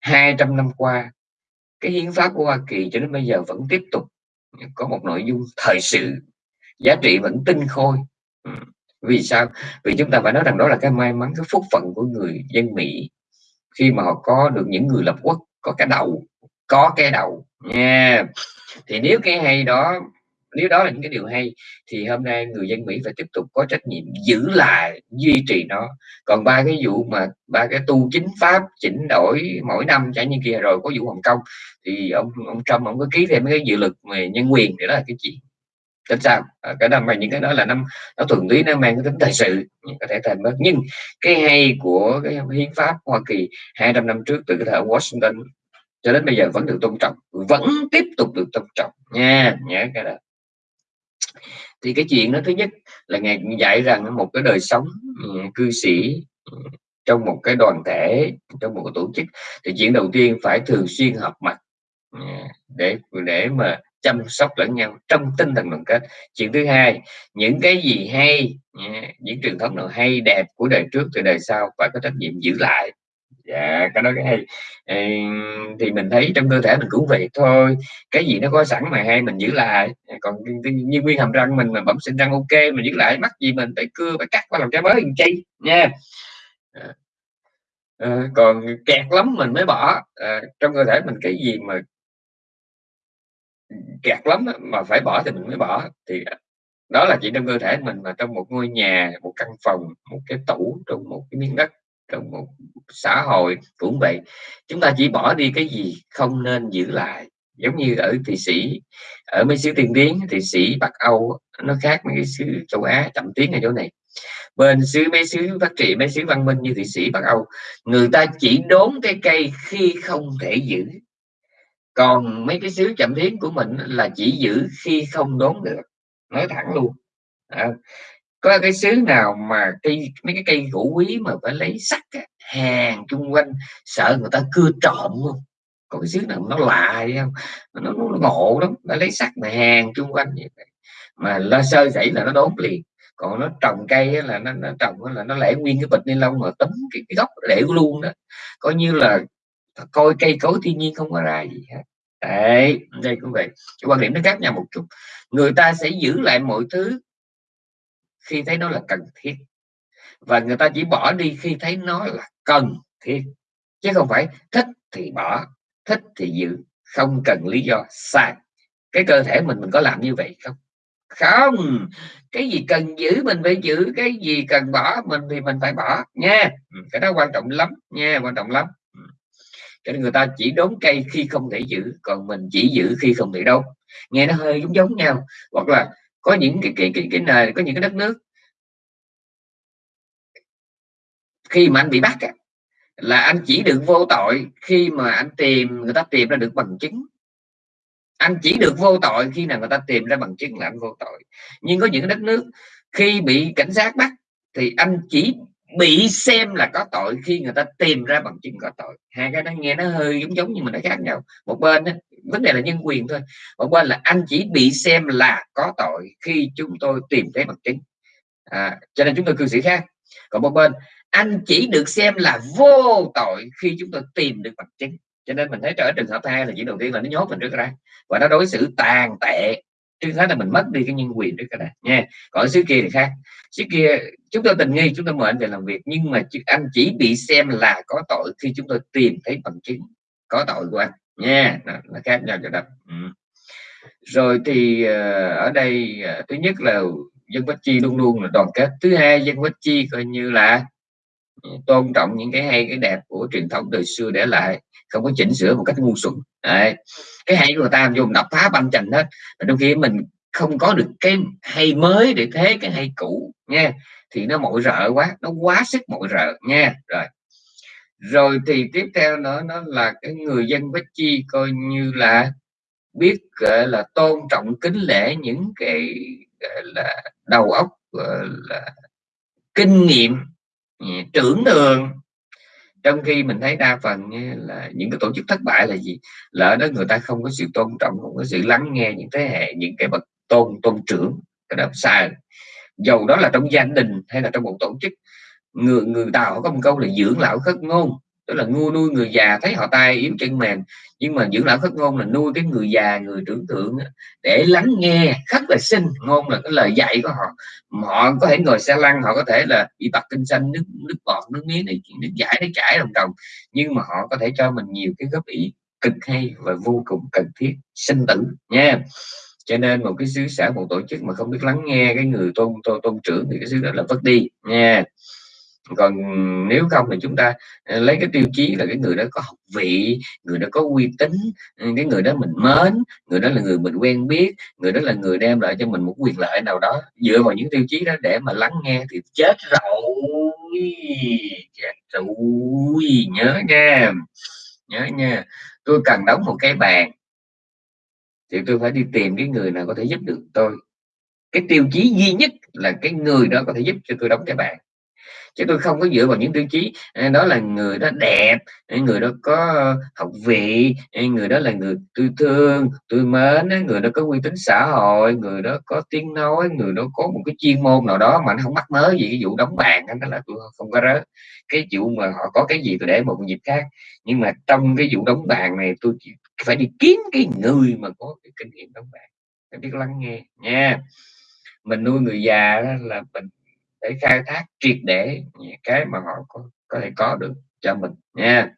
200 năm qua cái hiến pháp của Hoa Kỳ cho đến bây giờ vẫn tiếp tục có một nội dung thời sự. Giá trị vẫn tinh khôi. Ừ vì sao? Vì chúng ta phải nói rằng đó là cái may mắn, cái phúc phận của người dân Mỹ. Khi mà họ có được những người lập quốc, có cái đầu, có cái đầu, nha. Thì nếu cái hay đó, nếu đó là những cái điều hay, thì hôm nay người dân Mỹ phải tiếp tục có trách nhiệm giữ lại, duy trì nó. Còn ba cái vụ mà, ba cái tu chính pháp, chỉnh đổi mỗi năm chẳng như kia rồi có vụ Hồng Kông, thì ông ông Trump ông có ký thêm cái dự luật về nhân quyền để đó là cái chuyện tính sao à, cái đó mà những cái đó là năm nó thuần túy nó mang cái tính thời sự có thể thành mất nhưng cái hay của cái hiến pháp Hoa Kỳ 200 năm trước từ cái thời Washington cho đến bây giờ vẫn được tôn trọng vẫn tiếp tục được tôn trọng nha nhớ cái đó. Thì cái chuyện đó thứ nhất là ngài dạy rằng một cái đời sống ừ, cư sĩ ừ, trong một cái đoàn thể trong một cái tổ chức thì chuyện đầu tiên phải thường xuyên họp mặt ừ, để để mà chăm sóc lẫn nhau trong tinh thần đoàn kết. Chuyện thứ hai những cái gì hay những truyền thống nào hay đẹp của đời trước từ đời sau phải có trách nhiệm giữ lại. Dạ cái đó cái hay. Thì mình thấy trong cơ thể mình cũng vậy thôi. Cái gì nó có sẵn mà hay mình giữ lại. Còn như nguyên hàm răng mình mà bẩm sinh răng ok mình giữ lại mắc gì mình phải cưa phải cắt qua làm trái mới làm chi nha. À, còn kẹt lắm mình mới bỏ. À, trong cơ thể mình cái gì mà kẹt lắm mà phải bỏ thì mình mới bỏ. Thì đó là chỉ trong cơ thể mình mà trong một ngôi nhà, một căn phòng, một cái tủ trong một cái miếng đất, trong một xã hội cũng vậy. Chúng ta chỉ bỏ đi cái gì không nên giữ lại. Giống như ở thụy sĩ, ở mấy xứ tiên tiến, thụy sĩ, bắc âu nó khác mấy cái xứ châu á chậm tiến ở chỗ này. Bên xứ, mấy xứ phát triển mấy xứ văn minh như thụy sĩ, bắc âu, người ta chỉ đốn cái cây khi không thể giữ còn mấy cái xíu chậm tiến của mình là chỉ giữ khi không đốn được. Nói thẳng luôn. À, có cái xứ nào mà cây mấy cái cây gỗ quý mà phải lấy sắt hàng chung quanh sợ người ta cưa trộm không có cái xứ nào nó lạ không? Nó, nó, nó ngộ lắm nó lấy sắt mà hàng chung quanh vậy mà lo sơ dậy là nó đốn liền. Còn nó trồng cây là nó, nó trồng là nó lẻ nguyên cái bịch ni lông mà tấm cái, cái gốc để luôn đó. Coi như là coi cây cối thiên nhiên không có ra gì hết. Đấy, đây cũng vậy. Cái quan điểm nó khác nhau một chút. Người ta sẽ giữ lại mọi thứ khi thấy nó là cần thiết. Và người ta chỉ bỏ đi khi thấy nó là cần thiết. Chứ không phải thích thì bỏ, thích thì giữ. Không cần lý do sai. Cái cơ thể mình mình có làm như vậy không? Không! Cái gì cần giữ, mình phải giữ. Cái gì cần bỏ, mình thì mình phải bỏ nha. Ừ, cái đó quan trọng lắm nha, quan trọng lắm cho nên người ta chỉ đốn cây khi không thể giữ, còn mình chỉ giữ khi không thể đốn. Nghe nó hơi giống giống nhau, hoặc là có những cái cái cái cái nền, có những cái đất nước khi mà anh bị bắt là anh chỉ được vô tội khi mà anh tìm, người ta tìm ra được bằng chứng. Anh chỉ được vô tội khi nào người ta tìm ra bằng chứng là anh vô tội. Nhưng có những đất nước khi bị cảnh sát bắt thì anh chỉ bị xem là có tội khi người ta tìm ra bằng chứng có tội. Hai cái đó nghe nó hơi giống giống nhưng mà nó khác nhau. Một bên đó, vấn đề là nhân quyền thôi. Một bên là anh chỉ bị xem là có tội khi chúng tôi tìm thấy bằng chứng. À, cho nên chúng tôi cư xử khác. Còn một bên anh chỉ được xem là vô tội khi chúng tôi tìm được bằng chứng. Cho nên mình thấy ở trường hợp hai là chỉ đầu tiên là nó nhốt mình trước ra. Và nó đối xử tàn tệ chứ khác là mình mất đi cái nhân quyền đấy các bạn. Nha. Còn xứ kia thì khác. Xứ kia chúng tôi tình nghi chúng tôi mời anh về làm việc. Nhưng mà anh chỉ bị xem là có tội khi chúng tôi tìm thấy bằng chứng có tội của anh. Nha. Nó, nó khác nhau cho đó ừ. rồi thì ờ, ở đây ờ, thứ nhất là dân Bách Chi luôn luôn là đoàn kết. Thứ hai dân Bách Chi coi như là tôn trọng những cái hay cái đẹp của truyền thống đời xưa để lại không có chỉnh sửa một cách ngu xuẩn. Đấy. cái hay của người ta dùng đập phá banh chành hết. Trong khi mình không có được cái hay mới để thế cái hay cũ, nha, thì nó mội rợ quá, nó quá sức mội rợ, nha. Rồi. Rồi thì tiếp theo nữa, nó là cái người dân Bách Chi coi như là biết, gọi là, tôn trọng, kính lễ những cái, gọi là, đầu óc, gọi là, kinh nghiệm ừ, trưởng đường trong khi mình thấy đa phần là những cái tổ chức thất bại là gì? Lỡ đó người ta không có sự tôn trọng, không có sự lắng nghe những thế hệ, những cái bậc tôn tôn trưởng, cái đó sai dầu đó là trong gia đình hay là trong một tổ chức, người người tàu có một câu là dưỡng lão khất ngôn tức là nuôi nuôi người già thấy họ tay yếu chân mềm. Nhưng mà dưỡng lão khất ngôn là nuôi cái người già người trưởng thượng để lắng nghe khất là sinh. Ngôn là cái lời dạy của họ. Họ có thể ngồi xe lăn họ có thể là bị bật kinh xanh nước nước bọt nước miếng này nước giải nó chảy đồng đồng. Nhưng mà họ có thể cho mình nhiều cái góp ý cực hay và vô cùng cần thiết sinh tử nha. Cho nên một cái xứ xã một tổ chức mà không biết lắng nghe cái người tôn tôn, tôn trưởng thì cái xứ đó là vất đi nha còn nếu không thì chúng ta ờ, lấy cái tiêu chí là cái người đó có học vị, người đó có uy tín ừ, cái người đó mình mến, người đó là người mình quen biết, người đó là người đem lại cho mình một quyền lợi nào đó. Dựa vào những tiêu chí đó để mà lắng nghe thì chết rồi chết rồi, nhớ nha nhớ nha. Tôi cần đóng một cái bàn thì tôi phải đi tìm cái người nào có thể giúp được tôi. Cái tiêu chí duy nhất là cái người đó có thể giúp cho tôi đóng cái bàn chứ tôi không có dựa vào những tiêu chí đó là người đó đẹp người đó có ờ, học vị người đó là người tôi thương, tôi mến người đó có uy tín xã hội, người đó có tiếng nói, người đó có một cái chuyên môn nào đó mà nó không mắc mớ gì cái vụ đóng bàn đó là tôi không có rớt cái vụ mà họ có cái gì tôi để một dịp khác. Nhưng mà trong cái vụ đóng bàn này tôi phải đi kiếm cái người mà có cái kinh nghiệm đóng bàn. Phải biết lắng nghe nha. Mình nuôi người già là mình để khai thác triệt để cái mà họ có, có thể có được cho mình nha.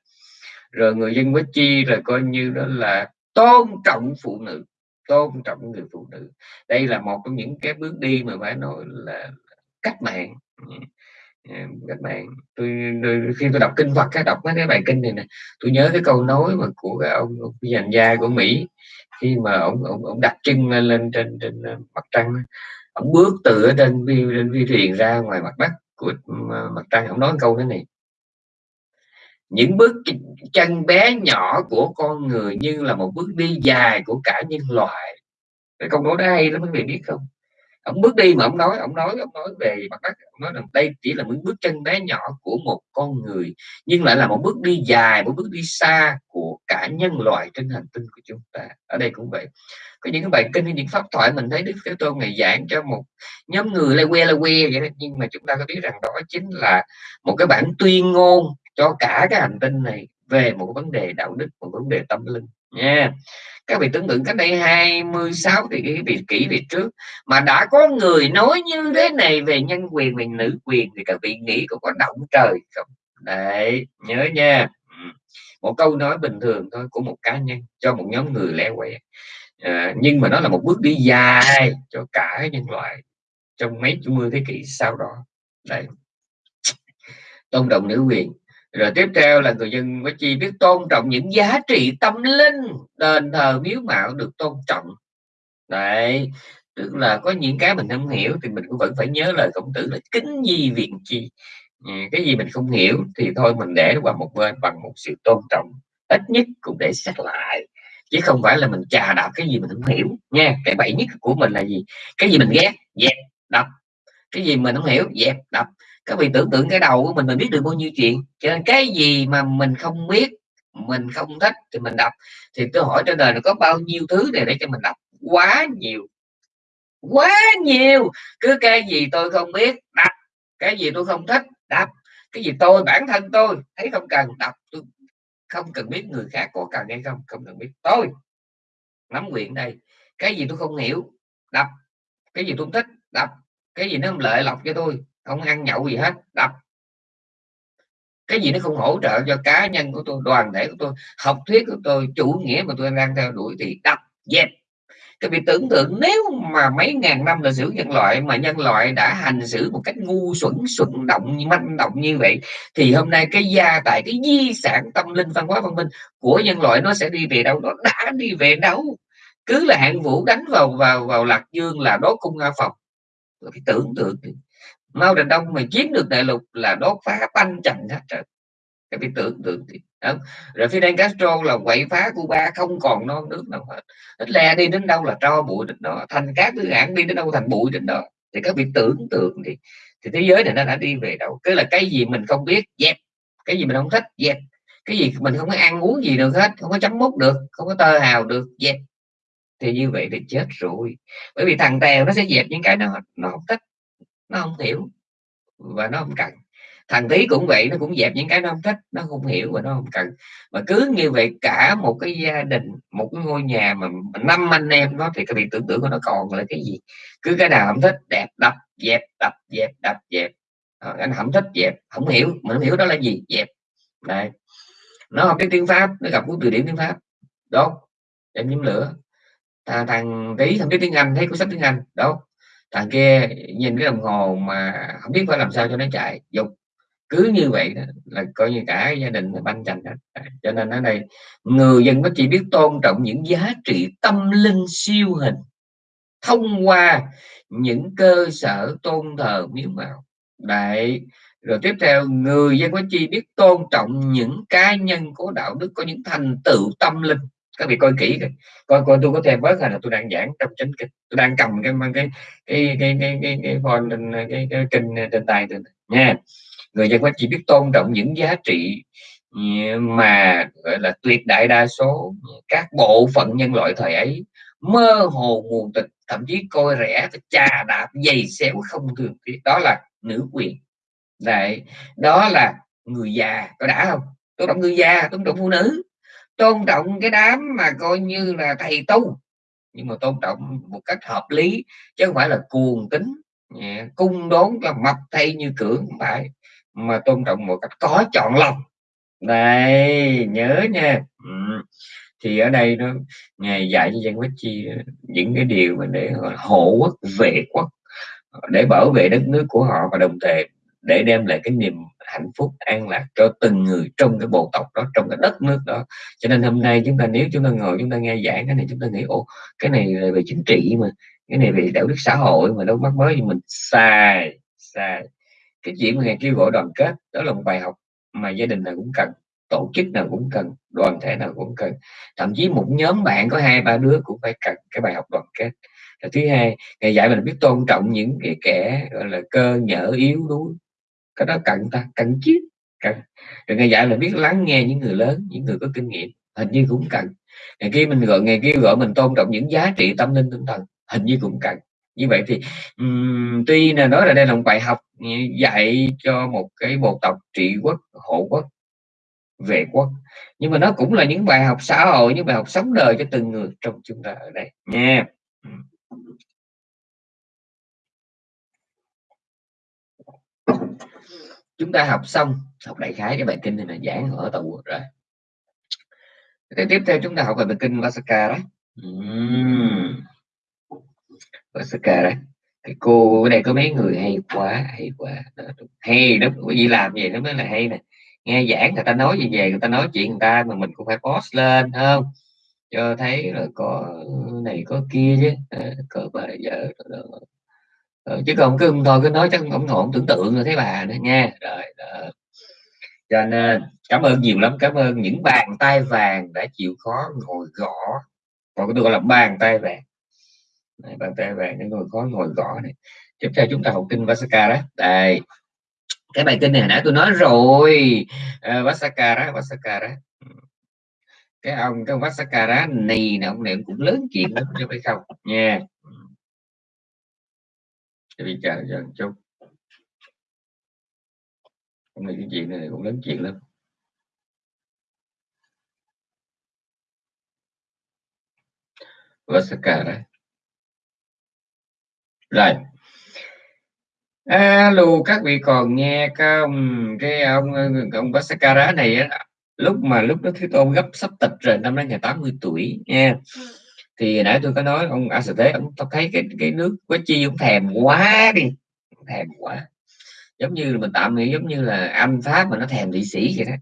Rồi người dân với chi là coi như đó là tôn trọng phụ nữ tôn trọng người phụ nữ. Đây là một trong những cái bước đi mà phải nói là cách mạng. Các bạn tôi, tôi khi tôi đọc kinh Phật cái đọc mấy cái bài kinh này nè tôi nhớ cái câu nói mà của cái ông, ông dành gia của Mỹ khi mà ông ông, ông đặt chân lên trên trên mặt trăng ông bước từ ở trên vi trên vi thuyền ra ngoài mặt đất của mặt trăng, ông nói câu thế này. Những bước chân bé nhỏ của con người như là một bước đi dài của cả nhân loại. Cái câu nói đó hay lắm, quý vị biết không? Ông bước đi mà ông nói ông nói ông nói về mặt đất ông nói rằng đây chỉ là những bước chân bé nhỏ của một con người, nhưng lại là một bước đi dài, một bước đi xa của cả nhân loại trên hành tinh của chúng ta. Ở đây cũng vậy. Có những cái bài kinh những pháp thoại mình thấy đức thế tôn ngày giảng cho một nhóm người lê que lê que vậy đó, nhưng mà chúng ta có biết rằng đó chính là một cái bản tuyên ngôn cho cả cái hành tinh này về một vấn đề đạo đức, một vấn đề tâm linh nha. Các vị tưởng tượng cách đây 26 thì cái việc kỹ về trước mà đã có người nói như thế này về nhân quyền về nữ quyền thì các vị nghĩ có có động trời không? Đấy nhớ nha. Một câu nói bình thường thôi của một cá nhân cho một nhóm người lẻ quẹt à, nhưng mà nó là một bước đi dài cho cả nhân loại trong mấy chục mươi thế kỷ sau đó. Đấy. Tôn trọng nữ quyền rồi tiếp theo là người dân mới chi biết tôn trọng những giá trị tâm linh đền thờ miếu mạo được tôn trọng. Đấy, tức là có những cái mình không hiểu thì mình cũng vẫn phải nhớ lời khổng tử là kính di viện chi. Ừ, cái gì mình không hiểu thì thôi mình để nó qua một bên bằng một sự tôn trọng, ít nhất cũng để xét lại. Chứ không phải là mình chà đạp cái gì mình không hiểu, nha. Cái bậy nhất của mình là gì? Cái gì mình ghét? Dẹp đập. Cái gì mình không hiểu? Dẹp đập các vị tưởng tượng cái đầu của mình mình biết được bao nhiêu chuyện. Cho nên cái gì mà mình không biết, mình không thích thì mình đọc. Thì tôi hỏi trên đời nó có bao nhiêu thứ này để cho mình đọc? Quá nhiều. Quá nhiều. Cứ cái gì tôi không biết, đọc. Cái gì tôi không thích, đọc. Cái gì tôi, bản thân tôi, thấy không cần, đọc. Tôi không cần biết người khác có cần hay không không cần biết. Tôi nắm quyền đây. Cái gì tôi không hiểu, đọc. Cái gì tôi không thích, đọc. Cái gì nó không lợi lộc cho tôi không ăn nhậu gì hết, đập. Cái gì nó không hỗ trợ cho cá nhân của tôi, đoàn thể của tôi, học thuyết của tôi, chủ nghĩa mà tôi đang theo đuổi thì đập, dẹp. Các vị tưởng tượng nếu mà mấy ngàn năm lịch sử nhân loại mà nhân loại đã hành xử một cách ngu xuẩn xuẩn động, manh động như vậy, thì hôm nay cái gia tài, cái di sản tâm linh, văn hóa văn minh của nhân loại nó sẽ đi về đâu? Nó đã đi về đâu? Cứ là hạng vũ đánh vào vào vào lạc dương là đốt cung nga phòng cái tưởng tượng. Mao Trạch Đông mà chiếm được đại lục là đốt phá banh chành hết trời cái bị tưởng tượng thì không? rồi Fidel Castro là quậy phá Cuba, không còn non nước nào hết. Ít le đi đến đâu là tro bụi đến đó, thành các tư hãng đi đến đâu thành bụi đến đó. Thì các vị tưởng tượng thì thì thế giới này nó đã đi về đâu. Cứ là cái gì mình không biết, dẹp. Cái gì mình không thích, dẹp. Cái gì mình không có ăn uống gì được hết, không có chấm mút được, không có tơ hào được, dẹp. Thì như vậy thì chết rồi. Bởi vì thằng tèo nó sẽ dẹp những cái nó nó không thích nó không hiểu và nó không cần. Thằng tí cũng vậy nó cũng dẹp những cái nó không thích nó không hiểu và nó không cần. Mà cứ như vậy cả một cái gia đình một cái ngôi nhà mà năm anh em nó thì cái việc tưởng tượng của nó còn là cái gì? Cứ cái nào không thích đẹp đập dẹp đập dẹp đập dẹp. Ờ, à, anh không thích dẹp. Không hiểu mà không hiểu đó là gì? Dẹp. Này nó học cái tiếng pháp nó gặp cuốn từ điển tiếng pháp. Đốt em nhóm lửa. Thằng, thằng tí tiếng anh thấy cuốn sách tiếng anh. Đốt À, thằng kia nhìn cái đồng hồ mà không biết phải làm sao cho nó chạy. Dục cứ như vậy đó, là coi như cả gia đình banh chành hết. À, cho nên ở đây người dân có chỉ biết tôn trọng những giá trị tâm linh siêu hình thông qua những cơ sở tôn thờ miếu mạo đại rồi tiếp theo người dân có chi biết tôn trọng những cá nhân có đạo đức có những thành tựu tâm linh các vị coi kỹ coi coi, tôi có thêm bớt hay là tôi đang giảng trong chính kinh. Tôi đang cầm cái cái cái cái cái cái cái phone cái, cái, cái kinh trên tay tôi nha. Người dân chỉ biết tôn trọng những giá trị ừ, mà gọi là tuyệt đại đa số các bộ phận nhân loại thời ấy mơ hồ nguồn tịch thậm chí coi rẻ chà đạp dày xéo không thường tiếc đó là nữ quyền. Đấy đó là người già có đã không? Tôi động người già tôi động phụ nữ tôn trọng cái đám mà coi như là thầy tu. Nhưng mà tôn trọng một cách hợp lý, chứ không phải là cuồng tính. Cung đốn là mập thay như cưỡng, không phải. Mà tôn trọng một cách có chọn lọc này, nhớ nha. Ừ. thì ở đây nó, ngài dạy cho dân quốc chi những cái điều mà để hộ quốc, vệ quốc, để bảo vệ đất nước của họ và đồng thời để đem lại cái niềm hạnh phúc, an lạc cho từng người trong cái bộ tộc đó, trong cái đất nước đó. Cho nên hôm nay chúng ta, nếu chúng ta ngồi, chúng ta nghe giảng cái này, chúng ta nghĩ ô cái này là về chính trị mà, cái này về đạo đức xã hội mà, đâu mắc mới thì mình. Sai sai. Cái chuyện mà ngày kêu gọi đoàn kết, đó là một bài học mà gia đình nào cũng cần, tổ chức nào cũng cần, đoàn thể nào cũng cần. Thậm chí một nhóm bạn có hai, ba đứa cũng phải cần cái bài học đoàn kết. Thứ hai, ngày dạy mình biết tôn trọng những cái kẻ, gọi là, cơ nhở yếu đuối cái đó cần ta cần chứ cần. Rồi ngày dạy là biết lắng nghe những người lớn những người có kinh nghiệm hình như cũng cần. Ngày kia mình gọi ngày kia gọi mình tôn trọng những giá trị tâm linh tinh thần hình như cũng cần. Như vậy thì um, tuy là nói là đây là một bài học dạy cho một cái bộ tộc trị quốc hộ quốc vệ quốc nhưng mà nó cũng là những bài học xã hội những bài học sống đời cho từng người trong chúng ta ở đây. Nha chúng ta học xong học đại khái cái bài kinh này là giảng ở tàu rồi. Thế tiếp theo chúng ta học về bài kinh Vasaka đó. Uhm. Vasaka đó, cái cô ở đây có mấy người hay quá hay quá. Hay đúng. Cái gì làm vậy nó mới là hay nè. Nghe giảng người ta nói gì về người ta nói chuyện người ta mà mình cũng phải post lên không? Cho thấy là có này có kia chứ. À, có bây giờ Ờ, chứ còn cứ thôi cứ nói chắc không ổn tưởng tượng rồi thấy bà nữa nha rồi đó. cho nên cảm ơn nhiều lắm cảm ơn những bàn tay vàng đã chịu khó ngồi gõ. Còn tôi gọi là bàn tay vàng. Này, bàn tay vàng để ngồi khó ngồi gõ này. Tiếp theo chúng ta học kinh Vasaka đó. Đây. Cái bài kinh này hồi nãy tôi nói rồi. Uh, Vasaka đó Vasaka đó. Cái ông cái Vasakara này nè ông này cũng lớn chuyện lắm chứ phải không. Nha. yeah đi chờ giờ một chút hôm nay cái chuyện này cũng lớn chuyện lắm. Vasaka đấy rồi. Alo các vị còn nghe không? Cái ông ông Vasakara này lúc mà lúc đó Thế Tôn gấp sắp tịch rồi, năm nay ngày 80 tuổi nha yeah ừ thì nãy tôi có nói ông A Thế ông thấy cái cái nước quá chi ông thèm quá đi thèm quá. Giống như là mình tạm nghĩ giống như là anh pháp mà nó thèm thị sĩ vậy đó.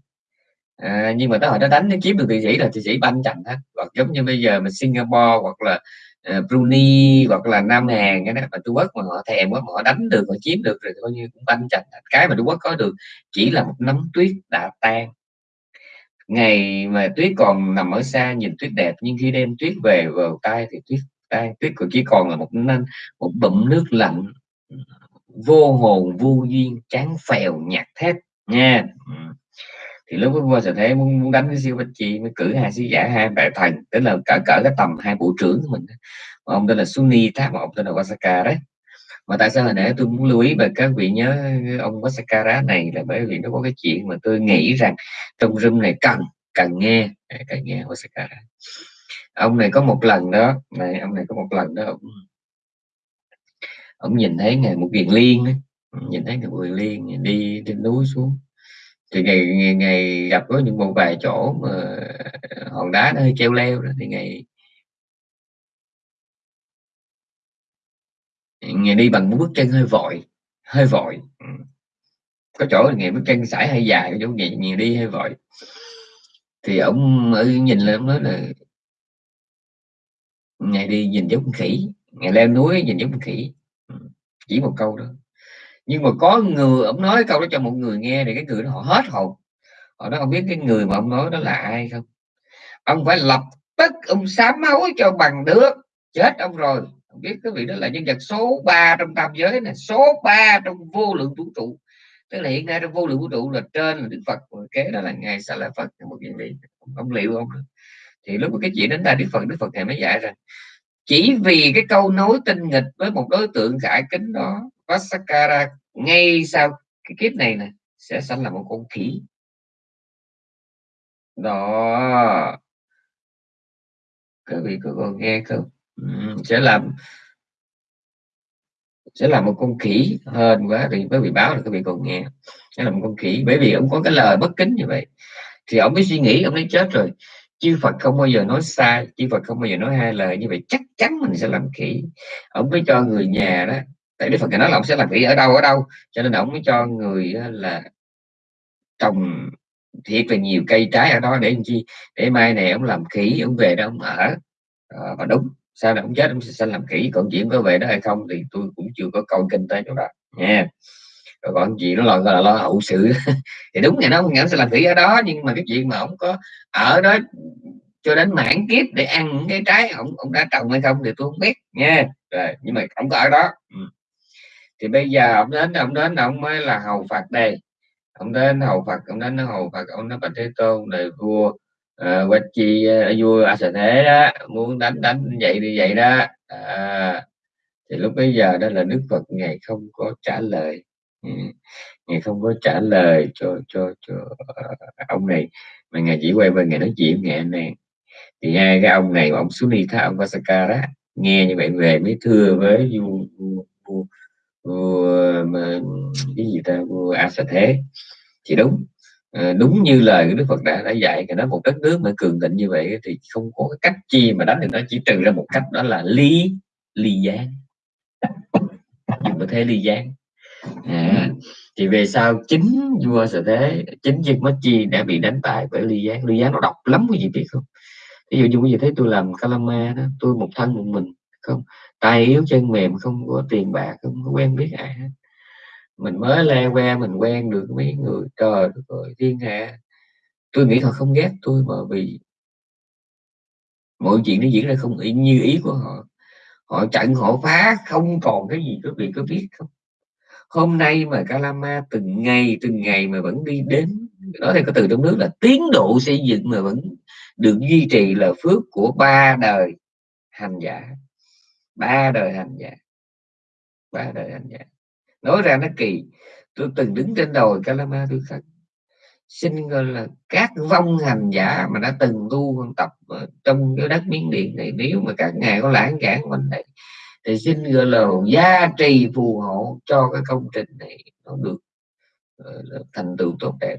À, nhưng mà tới hồi nó đánh nó chiếm được thị sĩ là thị sĩ banh chành hết hoặc giống như bây giờ mà Singapore hoặc là uh, Brunei hoặc là Nam Hàn cái đó mà Trung Quốc mà họ thèm quá mà họ đánh được họ chiếm được rồi coi như cũng banh chành. Cái mà Trung Quốc có được chỉ là một nấm tuyết đã tan ngày mà tuyết còn nằm ở xa nhìn tuyết đẹp nhưng khi đem tuyết về vào tay thì tuyết tay tuyết còn chỉ còn là một nên một bụng nước lạnh vô hồn vô duyên chán phèo nhạt thét nha. Ừ. Thì lúc qua sẽ thế muốn, muốn đánh với siêu bách chi mới cử hai sứ giả hai đại thành tức là cỡ cỡ cái tầm hai bộ trưởng của mình ông tên là Sunni Tháp mà ông tên là Wasaka đấy mà tại sao hồi nãy tôi muốn lưu ý về các vị nhớ ông Vasakara này là bởi vì nó có cái chuyện mà tôi nghĩ rằng trong room này cần cần nghe. Cần nghe Vasakara ông này có một lần đó này ông này có một lần đó ông, ông nhìn thấy ngày một viền liên nhìn thấy một viền liên đi trên núi xuống. Thì ngày, ngày, ngày gặp có những một vài chỗ mà hòn đá nó hơi treo leo đó thì ngày ngày đi bằng bước chân hơi vội hơi vội. Ừ. có chỗ ngày bước chân sải hơi dài có chỗ ngày, ngày đi hơi vội. Thì ông ở nhìn lên ông nói là ngày đi nhìn giống khỉ ngày leo núi nhìn giống khỉ. Ừ. chỉ một câu đó. Nhưng mà có người ông nói câu đó cho một người nghe thì cái người đó họ hết hồn. Họ nói không biết cái người mà ông nói đó là ai không. Ông phải lập tức ông sám máu cho bằng được chết ông rồi biết cái vị đó là nhân vật số 3 trong tam giới này, số 3 trong vô lượng vũ trụ. Tức là hiện nay trong vô lượng vũ trụ là trên là đức phật kế đó là ngài sa la phật, một vị vị ông liệu không thì lúc cái chuyện đến đây đức phật đức phật ngài mới dạy rằng, chỉ vì cái câu nối tinh nghịch với một đối tượng khải kính đó, Vasakara, ngay sau cái kiếp này nè, sẽ sanh là một con khỉ. Đó. Các vị có còn nghe không? Ừ, sẽ làm sẽ là một con khỉ hơn quá thì mới vị báo là các vị còn nghe sẽ là một con khỉ bởi vì ông có cái lời bất kính như vậy. Thì ông mới suy nghĩ ông ấy chết rồi. Chư Phật không bao giờ nói sai chư Phật không bao giờ nói hai lời như vậy. Chắc chắn mình sẽ làm khỉ. Ông mới cho người nhà đó tại Đức Phật nói là ông sẽ làm khỉ ở đâu ở đâu. Cho nên ông mới cho người là trồng thiệt là nhiều cây trái ở đó để làm chi? Để mai này ông làm khỉ ông về đó ông ở. À, và đúng sau này ông chết? Ông sẽ làm khỉ còn chuyện có về đó hay không thì tôi cũng chưa có câu kinh tế chỗ đó, nha. Rồi còn chuyện nó gọi là lo hậu sự. Thì đúng ngày đó, ông sẽ làm khỉ ở đó, nhưng mà cái chuyện mà ông có ở đó cho đến mãn kiếp để ăn những cái trái ông ông đã trồng hay không thì tôi không biết, nha. Rồi, nhưng mà ông có ở đó. Ừ. thì bây giờ ông đến ông đến, ông mới là hầu phạt đây. Ông đến hầu phật, ông đến hầu phật, ông nói bạch thế tôn này vua Ờ, uh, quách chi ờ, vua a sở thế đó muốn đánh đánh vậy đi vậy đó. À, thì lúc bấy giờ đó là đức phật ngày không có trả lời. Ừ, không có trả lời cho cho cho ông này mà ngày chỉ quay về ngày nói chuyện ngày này. Thì hai cái ông này ông Sunitha ông Vasaka đó nghe như vậy về mới thưa với vua vua, vua, vua mà, cái gì ta vua a sở thế thì đúng Ờ, đúng như lời của đức phật đã đã dạy cái đó một đất nước mà cường thịnh như vậy thì không có cái cách chi mà đánh thì nó chỉ trừ ra một cách đó là ly ly gián. Dùng có thế ly gián. À, thì về sau chính vua sở thế chính chiếc mất chi đã bị đánh bại bởi ly gián. Ly gián nó độc lắm quý vị biết không? Ví dụ như quý vị thấy tôi làm calama đó tôi một thân một mình không? Tay yếu chân mềm không có tiền bạc không có quen biết ai hết mình mới le que, mình quen được mấy người, trời ơi, thiên hạ. Tôi nghĩ họ không ghét tôi mà vì mọi chuyện nó diễn ra không ý, như ý của họ. Họ chặn, họ phá, không còn cái gì quý vị có biết không. Hôm nay mà Calama từng ngày từng ngày mà vẫn đi đến đó thì có từ trong nước là tiến độ xây dựng mà vẫn được duy trì là phước của ba đời hành giả. Ba đời hành giả. Ba đời hành giả nói ra nó kỳ. Tôi từng đứng trên đồi Calama tôi khắc. Xin gọi là các vong hành giả mà đã từng tu tập trong cái đất miến điện này. Nếu mà các ngài có lãng cản quanh đây thì xin gọi là gia trì phù hộ cho cái công trình này nó được uh, thành tựu tốt đẹp.